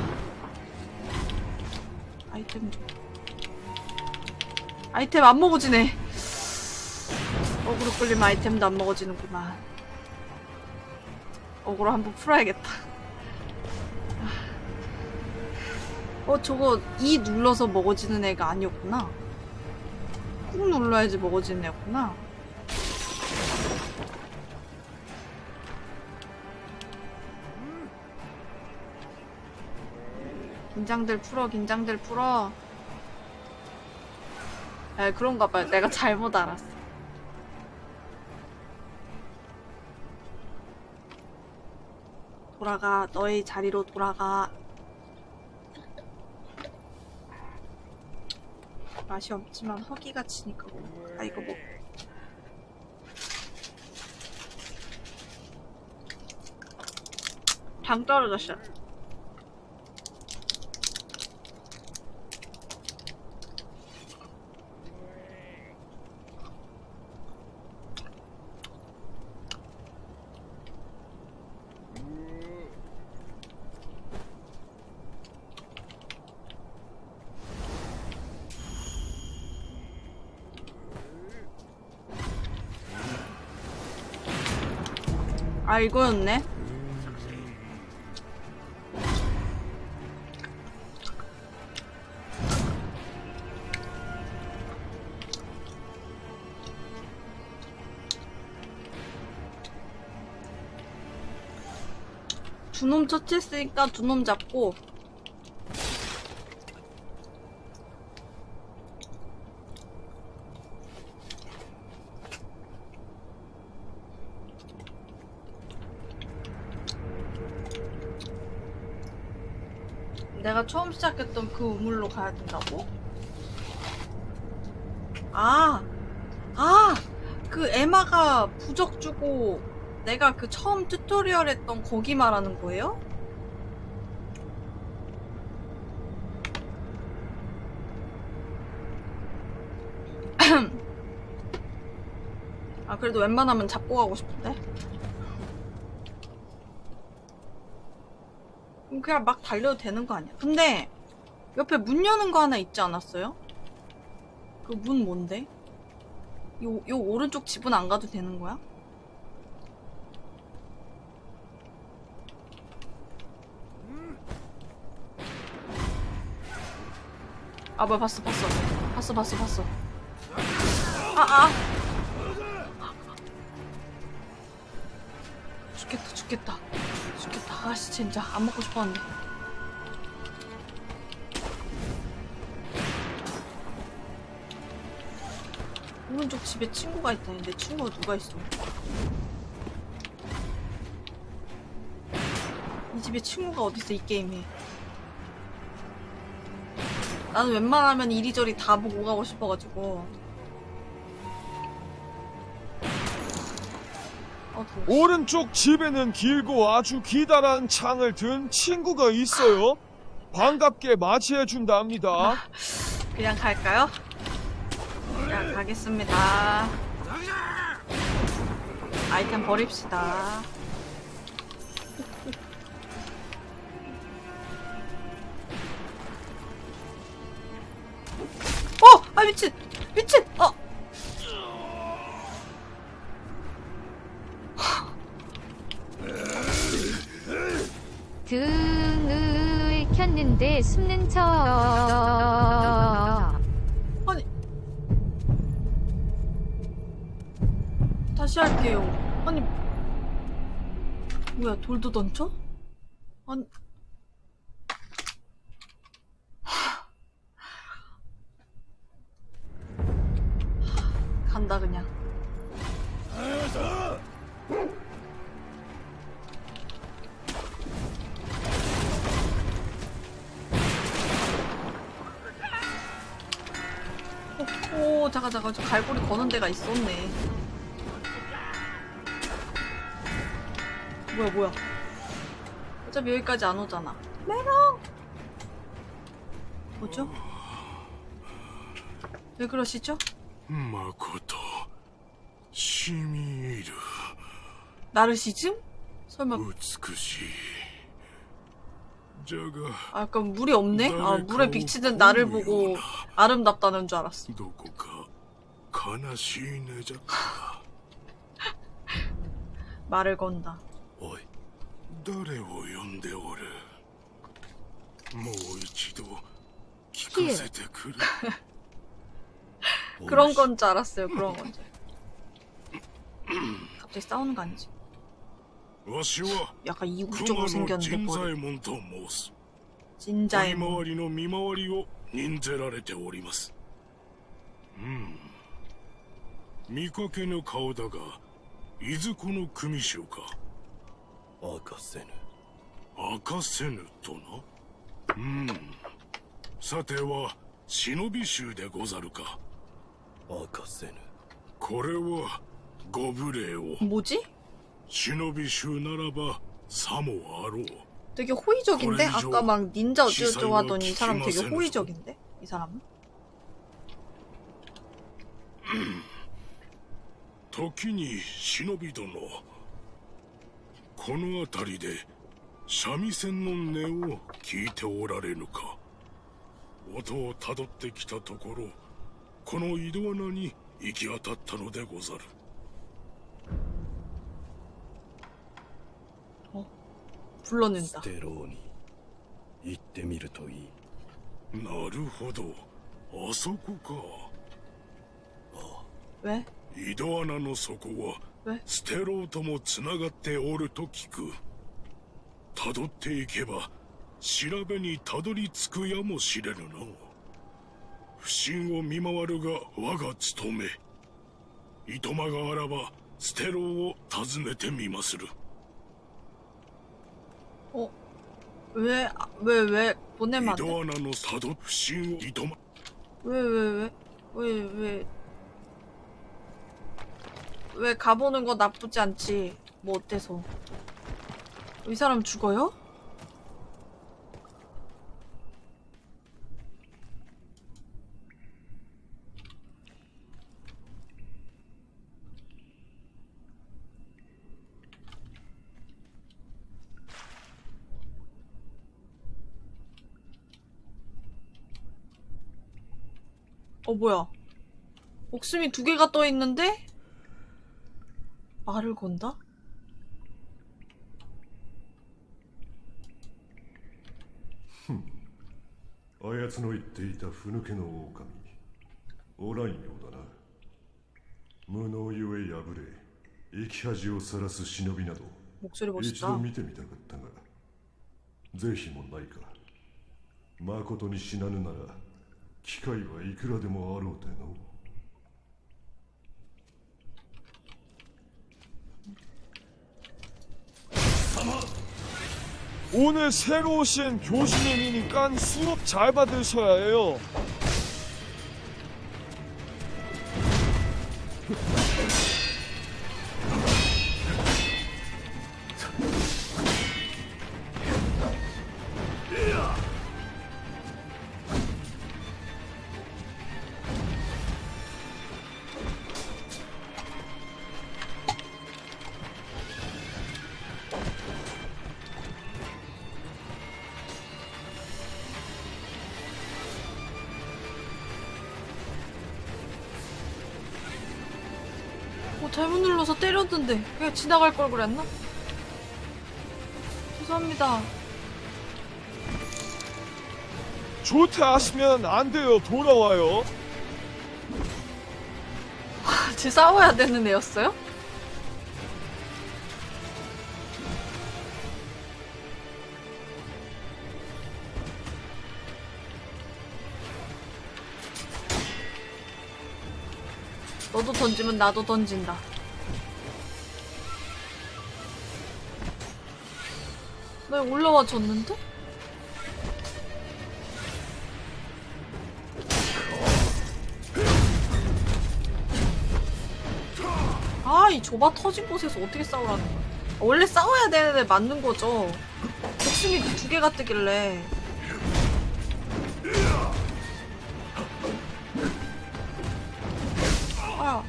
아이템 좀. 아이템 안 먹어지네. 어그로 끌리면 아이템도 안 먹어지는구만 어그로 한번 풀어야겠다. 어 저거 E 눌러서 먹어지는 애가 아니었구나. 꾹 눌러야지 먹어지는 애구나. 긴장들 풀어, 긴장들 풀어. 에, 그런가 봐요. 내가 잘못 알았어. 돌아가, 너의 자리로 돌아가. 맛이 없지만 허기가 치니까 아 이거 뭐 당 떨어졌어 아 이거였네. 두 놈 처치했으니까 두 놈 잡고 내가 처음 시작했던 그 우물로 가야 된다고? 아, 아, 그 에마가 부적 주고 내가 그 처음 tutorial 했던 거기 말하는 거예요? 아 그래도 웬만하면 잡고 가고 싶은데 그냥 막 달려도 되는 거 아니야 근데 옆에 문 여는 거 하나 있지 않았어요? 그 문 뭔데? 요, 요 오른쪽 집은 안 가도 되는 거야? 아 뭐야 봤어 봤어 봤어 봤어 봤어 아 아 죽겠다 죽겠다 죽겠다 아씨 진짜 안 먹고 싶었는데 오른쪽 집에 친구가 있다니 내 친구가 누가 있어 이 집에 친구가 어딨어 이 게임에 나는 웬만하면 이리저리 다 보고 가고 싶어가지고 어. 오른쪽 집에는 길고 아주 기다란 창을 든 친구가 있어요. 반갑게 맞이해 준답니다. 그냥 갈까요? 그냥 가겠습니다. 아이템 버립시다. 어! 아 미친! 미친! 어! 등을 켰는데 숨는 척. 아니 다시 할게요. 아니 뭐야 돌도 던져? 아니 간다 그냥. 오 잠깐 잠깐 저 갈고리 거는 데가 있었네. 뭐야 뭐야. 어차피 여기까지 안 오잖아. 메롱! 뭐죠? 왜 그러시죠? 마코토 시미르. 나르시즘? 설마. 아 약간 물이 없네? 아 물에 비치는 나를 보고 아름답다는 줄 알았어. 말을 건다. おい誰を呼んでおるもう一度聞かせてくれ 그런 건 줄 알았어요. 그런 건 줄. 갑자기 싸우는 거 아니지? わしは 약간 熊 이국적으로 の 생겼는데 神 뭐 左衛門と申す 진짜의 見回りの見回りを任ぜられておりますうん見かけぬ顔だがいずこの組衆か 明かせぬ明かせぬとなうんさては忍び衆でござるか明かせぬこれはご無礼を 뭐지? 忍び衆ならばさもあろう 되게 호의적인데? 거리죠. 아까 막 닌자 어쩌고 시사이와 하더니 이 사람 되게 키키마센에서. 호의적인데? 이 사람은? 時に忍び殿 この辺りで三味線の音を聞いておられぬか音をたどってきたところこの井戸穴に行き当たったのでござる 불러낸다. テローに行ってみるといいなるほどあそこか 왜? 井戸穴の底は ステローともつながっておると聞く。たどっていけば調べにたどり着くやもしれぬの。不審を見回るが我が務め。いとまがあらばテローを訪ねてみまする。お上上上骨まで。井戸穴のたど不審をいとま上上上上上。 왜 가보는 거 나쁘지 않지 뭐 어때서 이 사람 죽어요? 어 뭐야 목숨이 두 개가 떠있는데? 말을 건다? あやつの言っていたふぬけの狼おらんようだな無能ゆえ破れ生き恥をさらす忍びなど 목소리 一度 멋있다 見てみたかったが是非もないかまことに死なぬなら機会はいくらでもあろうての 오늘 새로 오신 교수님이니까 수업 잘 받으셔야 해요. 때렸는데 그냥 지나갈 걸 그랬나? 죄송합니다 조퇴하시면 안 돼요. 돌아와요. 같이 싸워야 되는 애였어요? 너도 던지면 나도 던진다. 나 올라와 줬는데? 아, 이 좁아 터진 곳에서 어떻게 싸우라는 거야? 원래 싸워야 되는데 맞는 거죠. 목숨이 두 개가 뜨길래. 아.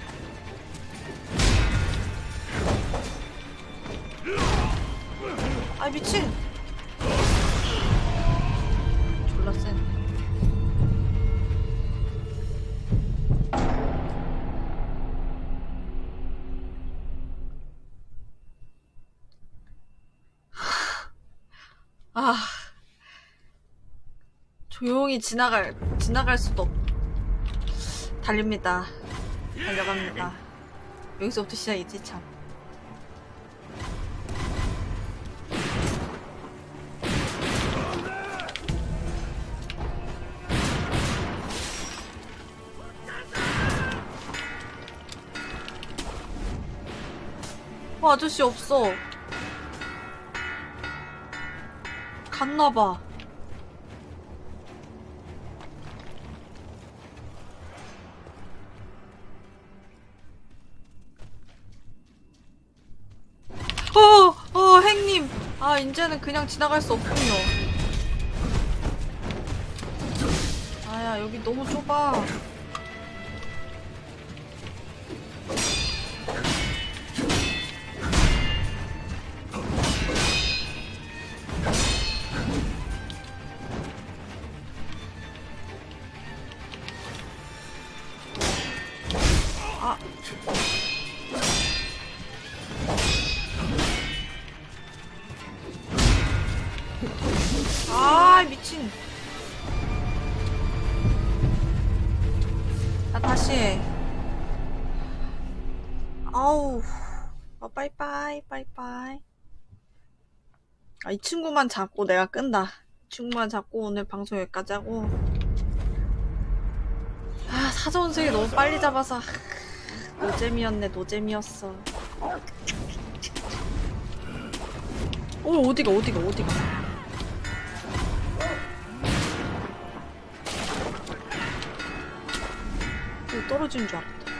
아, 미친! 졸라 센. 아. 조용히 지나갈, 지나갈 수도 없. 달립니다. 달려갑니다. 여기서부터 시작이지, 참. 어, 아저씨 없어. 갔나봐. 어, 어, 행님. 아, 이제는 그냥 지나갈 수 없군요. 아야, 여기 너무 좁아. 아. 이 친구만 잡고 내가 끈다. 이 친구만 잡고 오늘 방송 여기까지 하고. 아, 사자원숭이 너무 빨리 잡아서. 노잼이었네, 노잼이었어. 어, 어디가, 어디가, 어디가. 떨어지는 줄 알았다.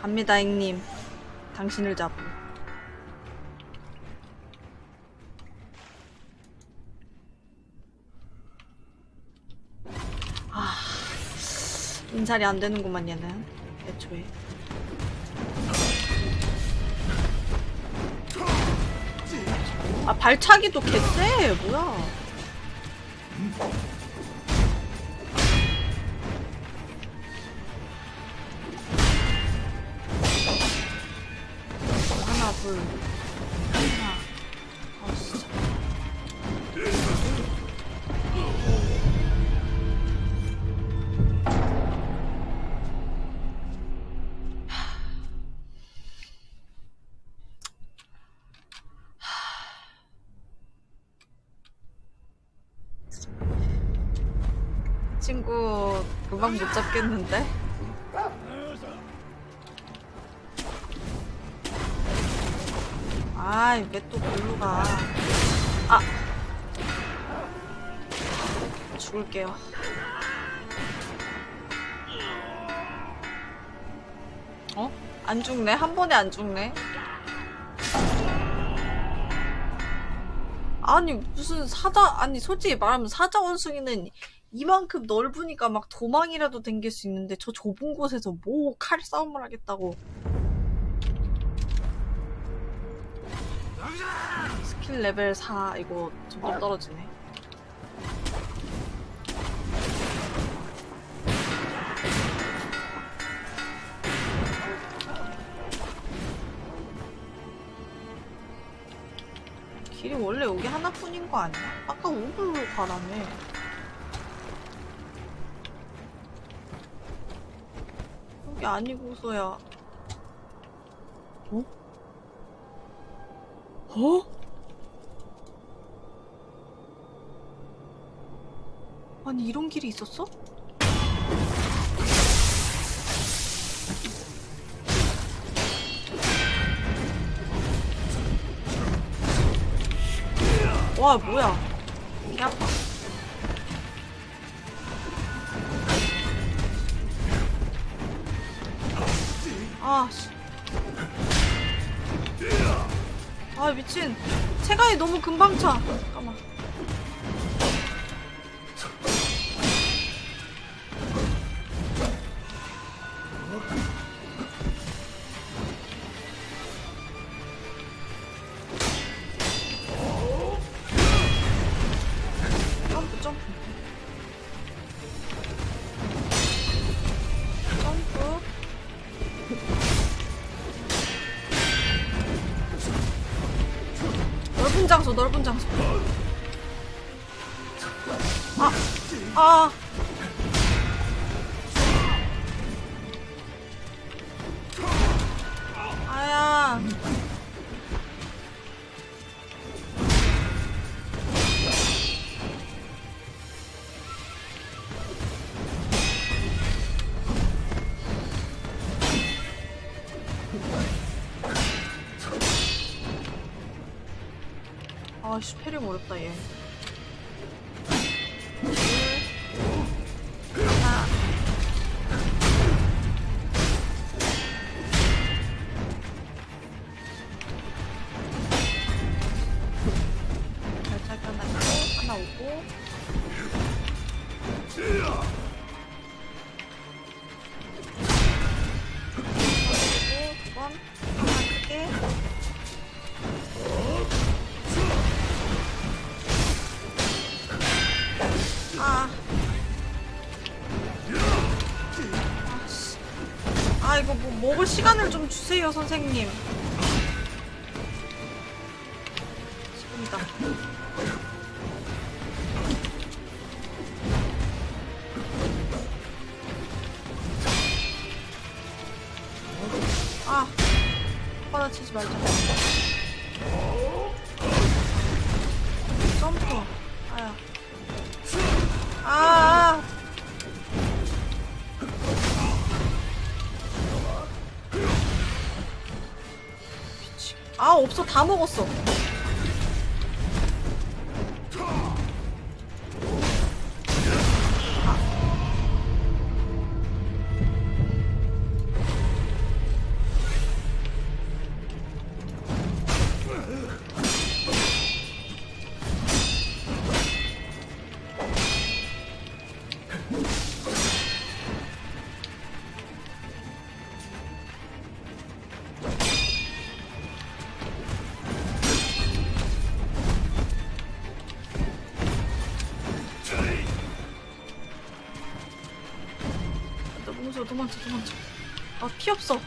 갑니다, 행님. 당신을 잡고. 관찰이 안 되는구만 얘는. 애초에. 아 발차기도 개쎄. 뭐야. 하나 둘. 친구 금방 못 잡겠는데? 아이 왜 또 골로 가? 아 죽을게요. 어? 안 죽네? 한 번에 안 죽네? 아니 무슨 사자 아니 솔직히 말하면 사자 원숭이는 이만큼 넓으니까 막 도망이라도 댕길 수 있는데 저 좁은 곳에서 뭐 칼 싸움을 하겠다고. 스킬 레벨 4 이거 점점 떨어지네. 길이 원래 여기 하나뿐인 거 아니야? 아까 오블로 가라며 여기 아니고서야 어? 어? 아니 이런 길이 있었어? 와 뭐야 개 아파 미친. 체간이 너무 금방 차. 잠깐만 패 먹을 시간을 좀 주세요, 선생님. 다 먹었어. 도망쳐 도망쳐. 아 피 없어.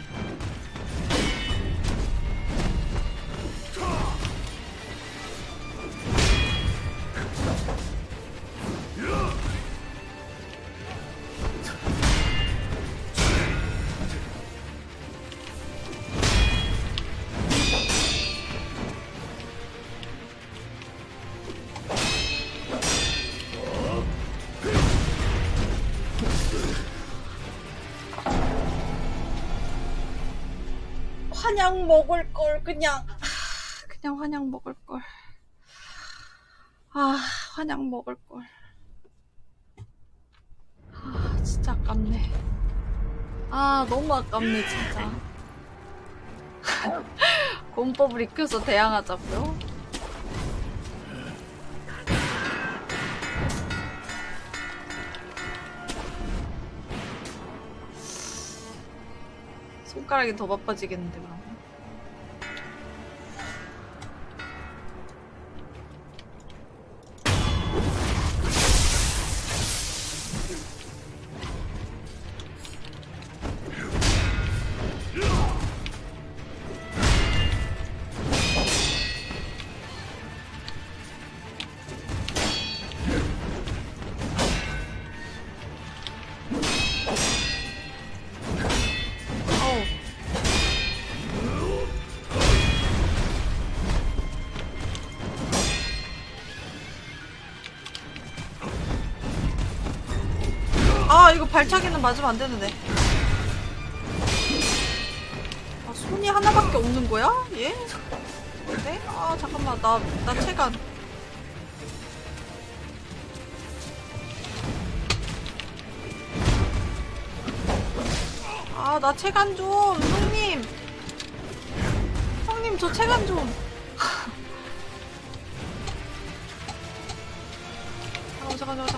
환약 먹을 걸 그냥 아, 그냥 환약 먹을 걸. 아 환약 먹을 걸. 아 진짜 아깝네. 아 너무 아깝네 진짜. 공법을 익혀서 대항하자고요? 손가락이 더 바빠지겠는데 그럼. 발차기는 맞으면 안 되는데. 아, 손이 하나밖에 없는 거야? 얘? 네? 아 잠깐만. 나, 나 체간 아 나 체간 좀. 형님. 형님 저 체간 좀. 잠깐 잠깐 잠깐 잠깐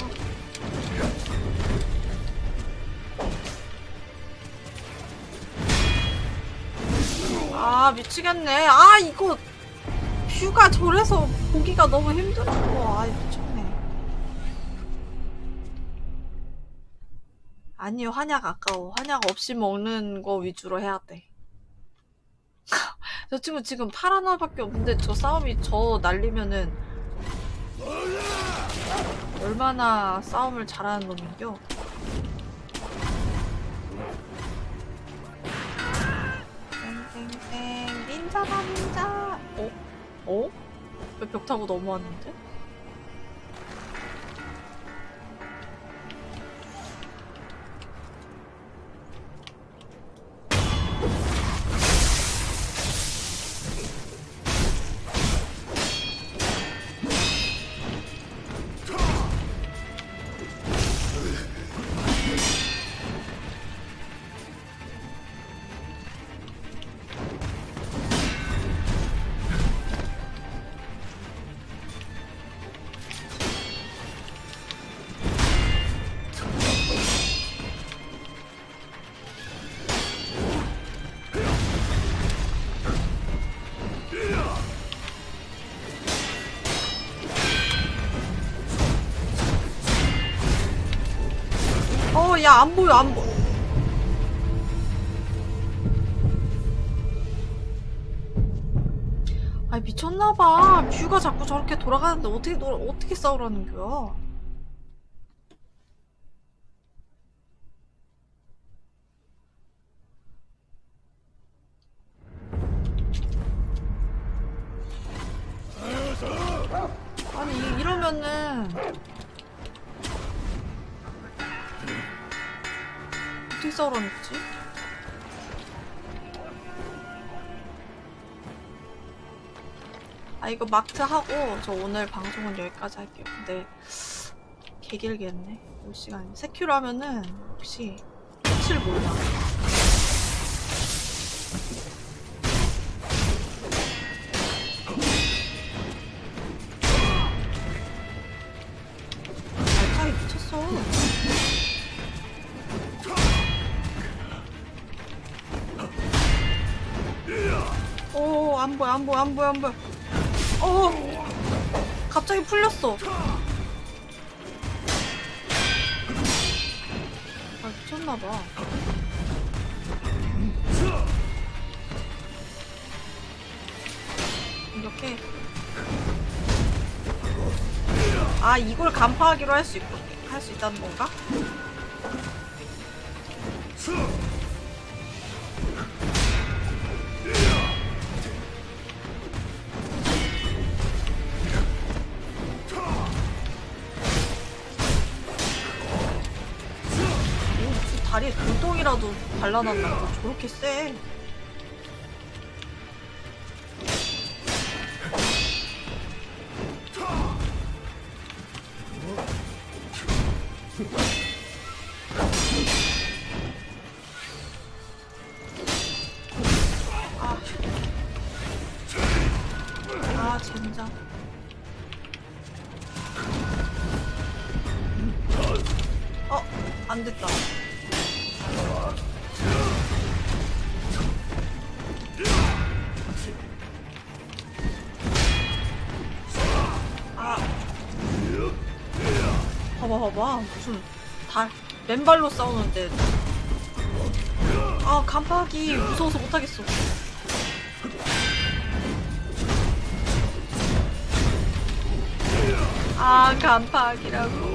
미치겠네. 아 이거 뷰가 저래서 보기가 너무 힘들어. 아 미쳤네. 아니 환약 아까워. 환약 없이 먹는 거 위주로 해야 돼. 저 친구 지금 팔 하나밖에 없는데 저 싸움이 저 날리면은 얼마나 싸움을 잘하는 놈인겨 닌자다 닌자 어? 어? 왜 벽 타고 넘어왔는데? 어, 야, 안 보여, 안 보여. 아니, 미쳤나봐. 뷰가 자꾸 저렇게 돌아가는데 어떻게, 돌아, 어떻게 싸우라는 거야? 이거 마트 하고 저 오늘 방송은 여기까지 할게요. 근데 개 길겠네. 몇 시간. 세큐로 하면은 혹시 끝을 몰라. 발차기 미쳤어. 오, 안 보여, 안 보여, 안 보여, 안 보여. 어, 갑자기 풀렸어. 아, 미쳤나봐. 이렇게. 아, 이걸 간파하기로 할 수 있고, 할수 있다는 건가? 발라놨나? 봐. 저렇게 세. 달, 맨발로 싸우는데. 아, 간파하기 무서워서 못하겠어. 아, 간파하기라고.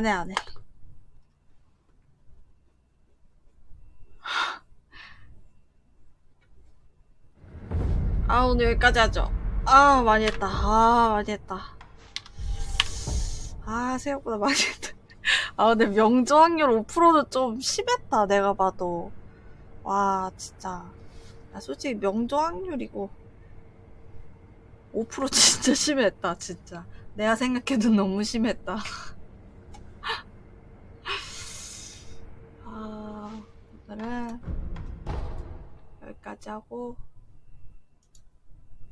안 해, 안 해. 아, 오늘 여기까지 하죠. 아, 많이 했다. 아, 많이 했다. 아, 생각보다 많이 했다. 아, 근데 명조 확률 5%는 좀 심했다, 내가 봐도. 와, 진짜. 나 솔직히 명조 확률이고. 5% 진짜 심했다, 진짜. 내가 생각해도 너무 심했다. 아, 오늘은 여기까지 하고.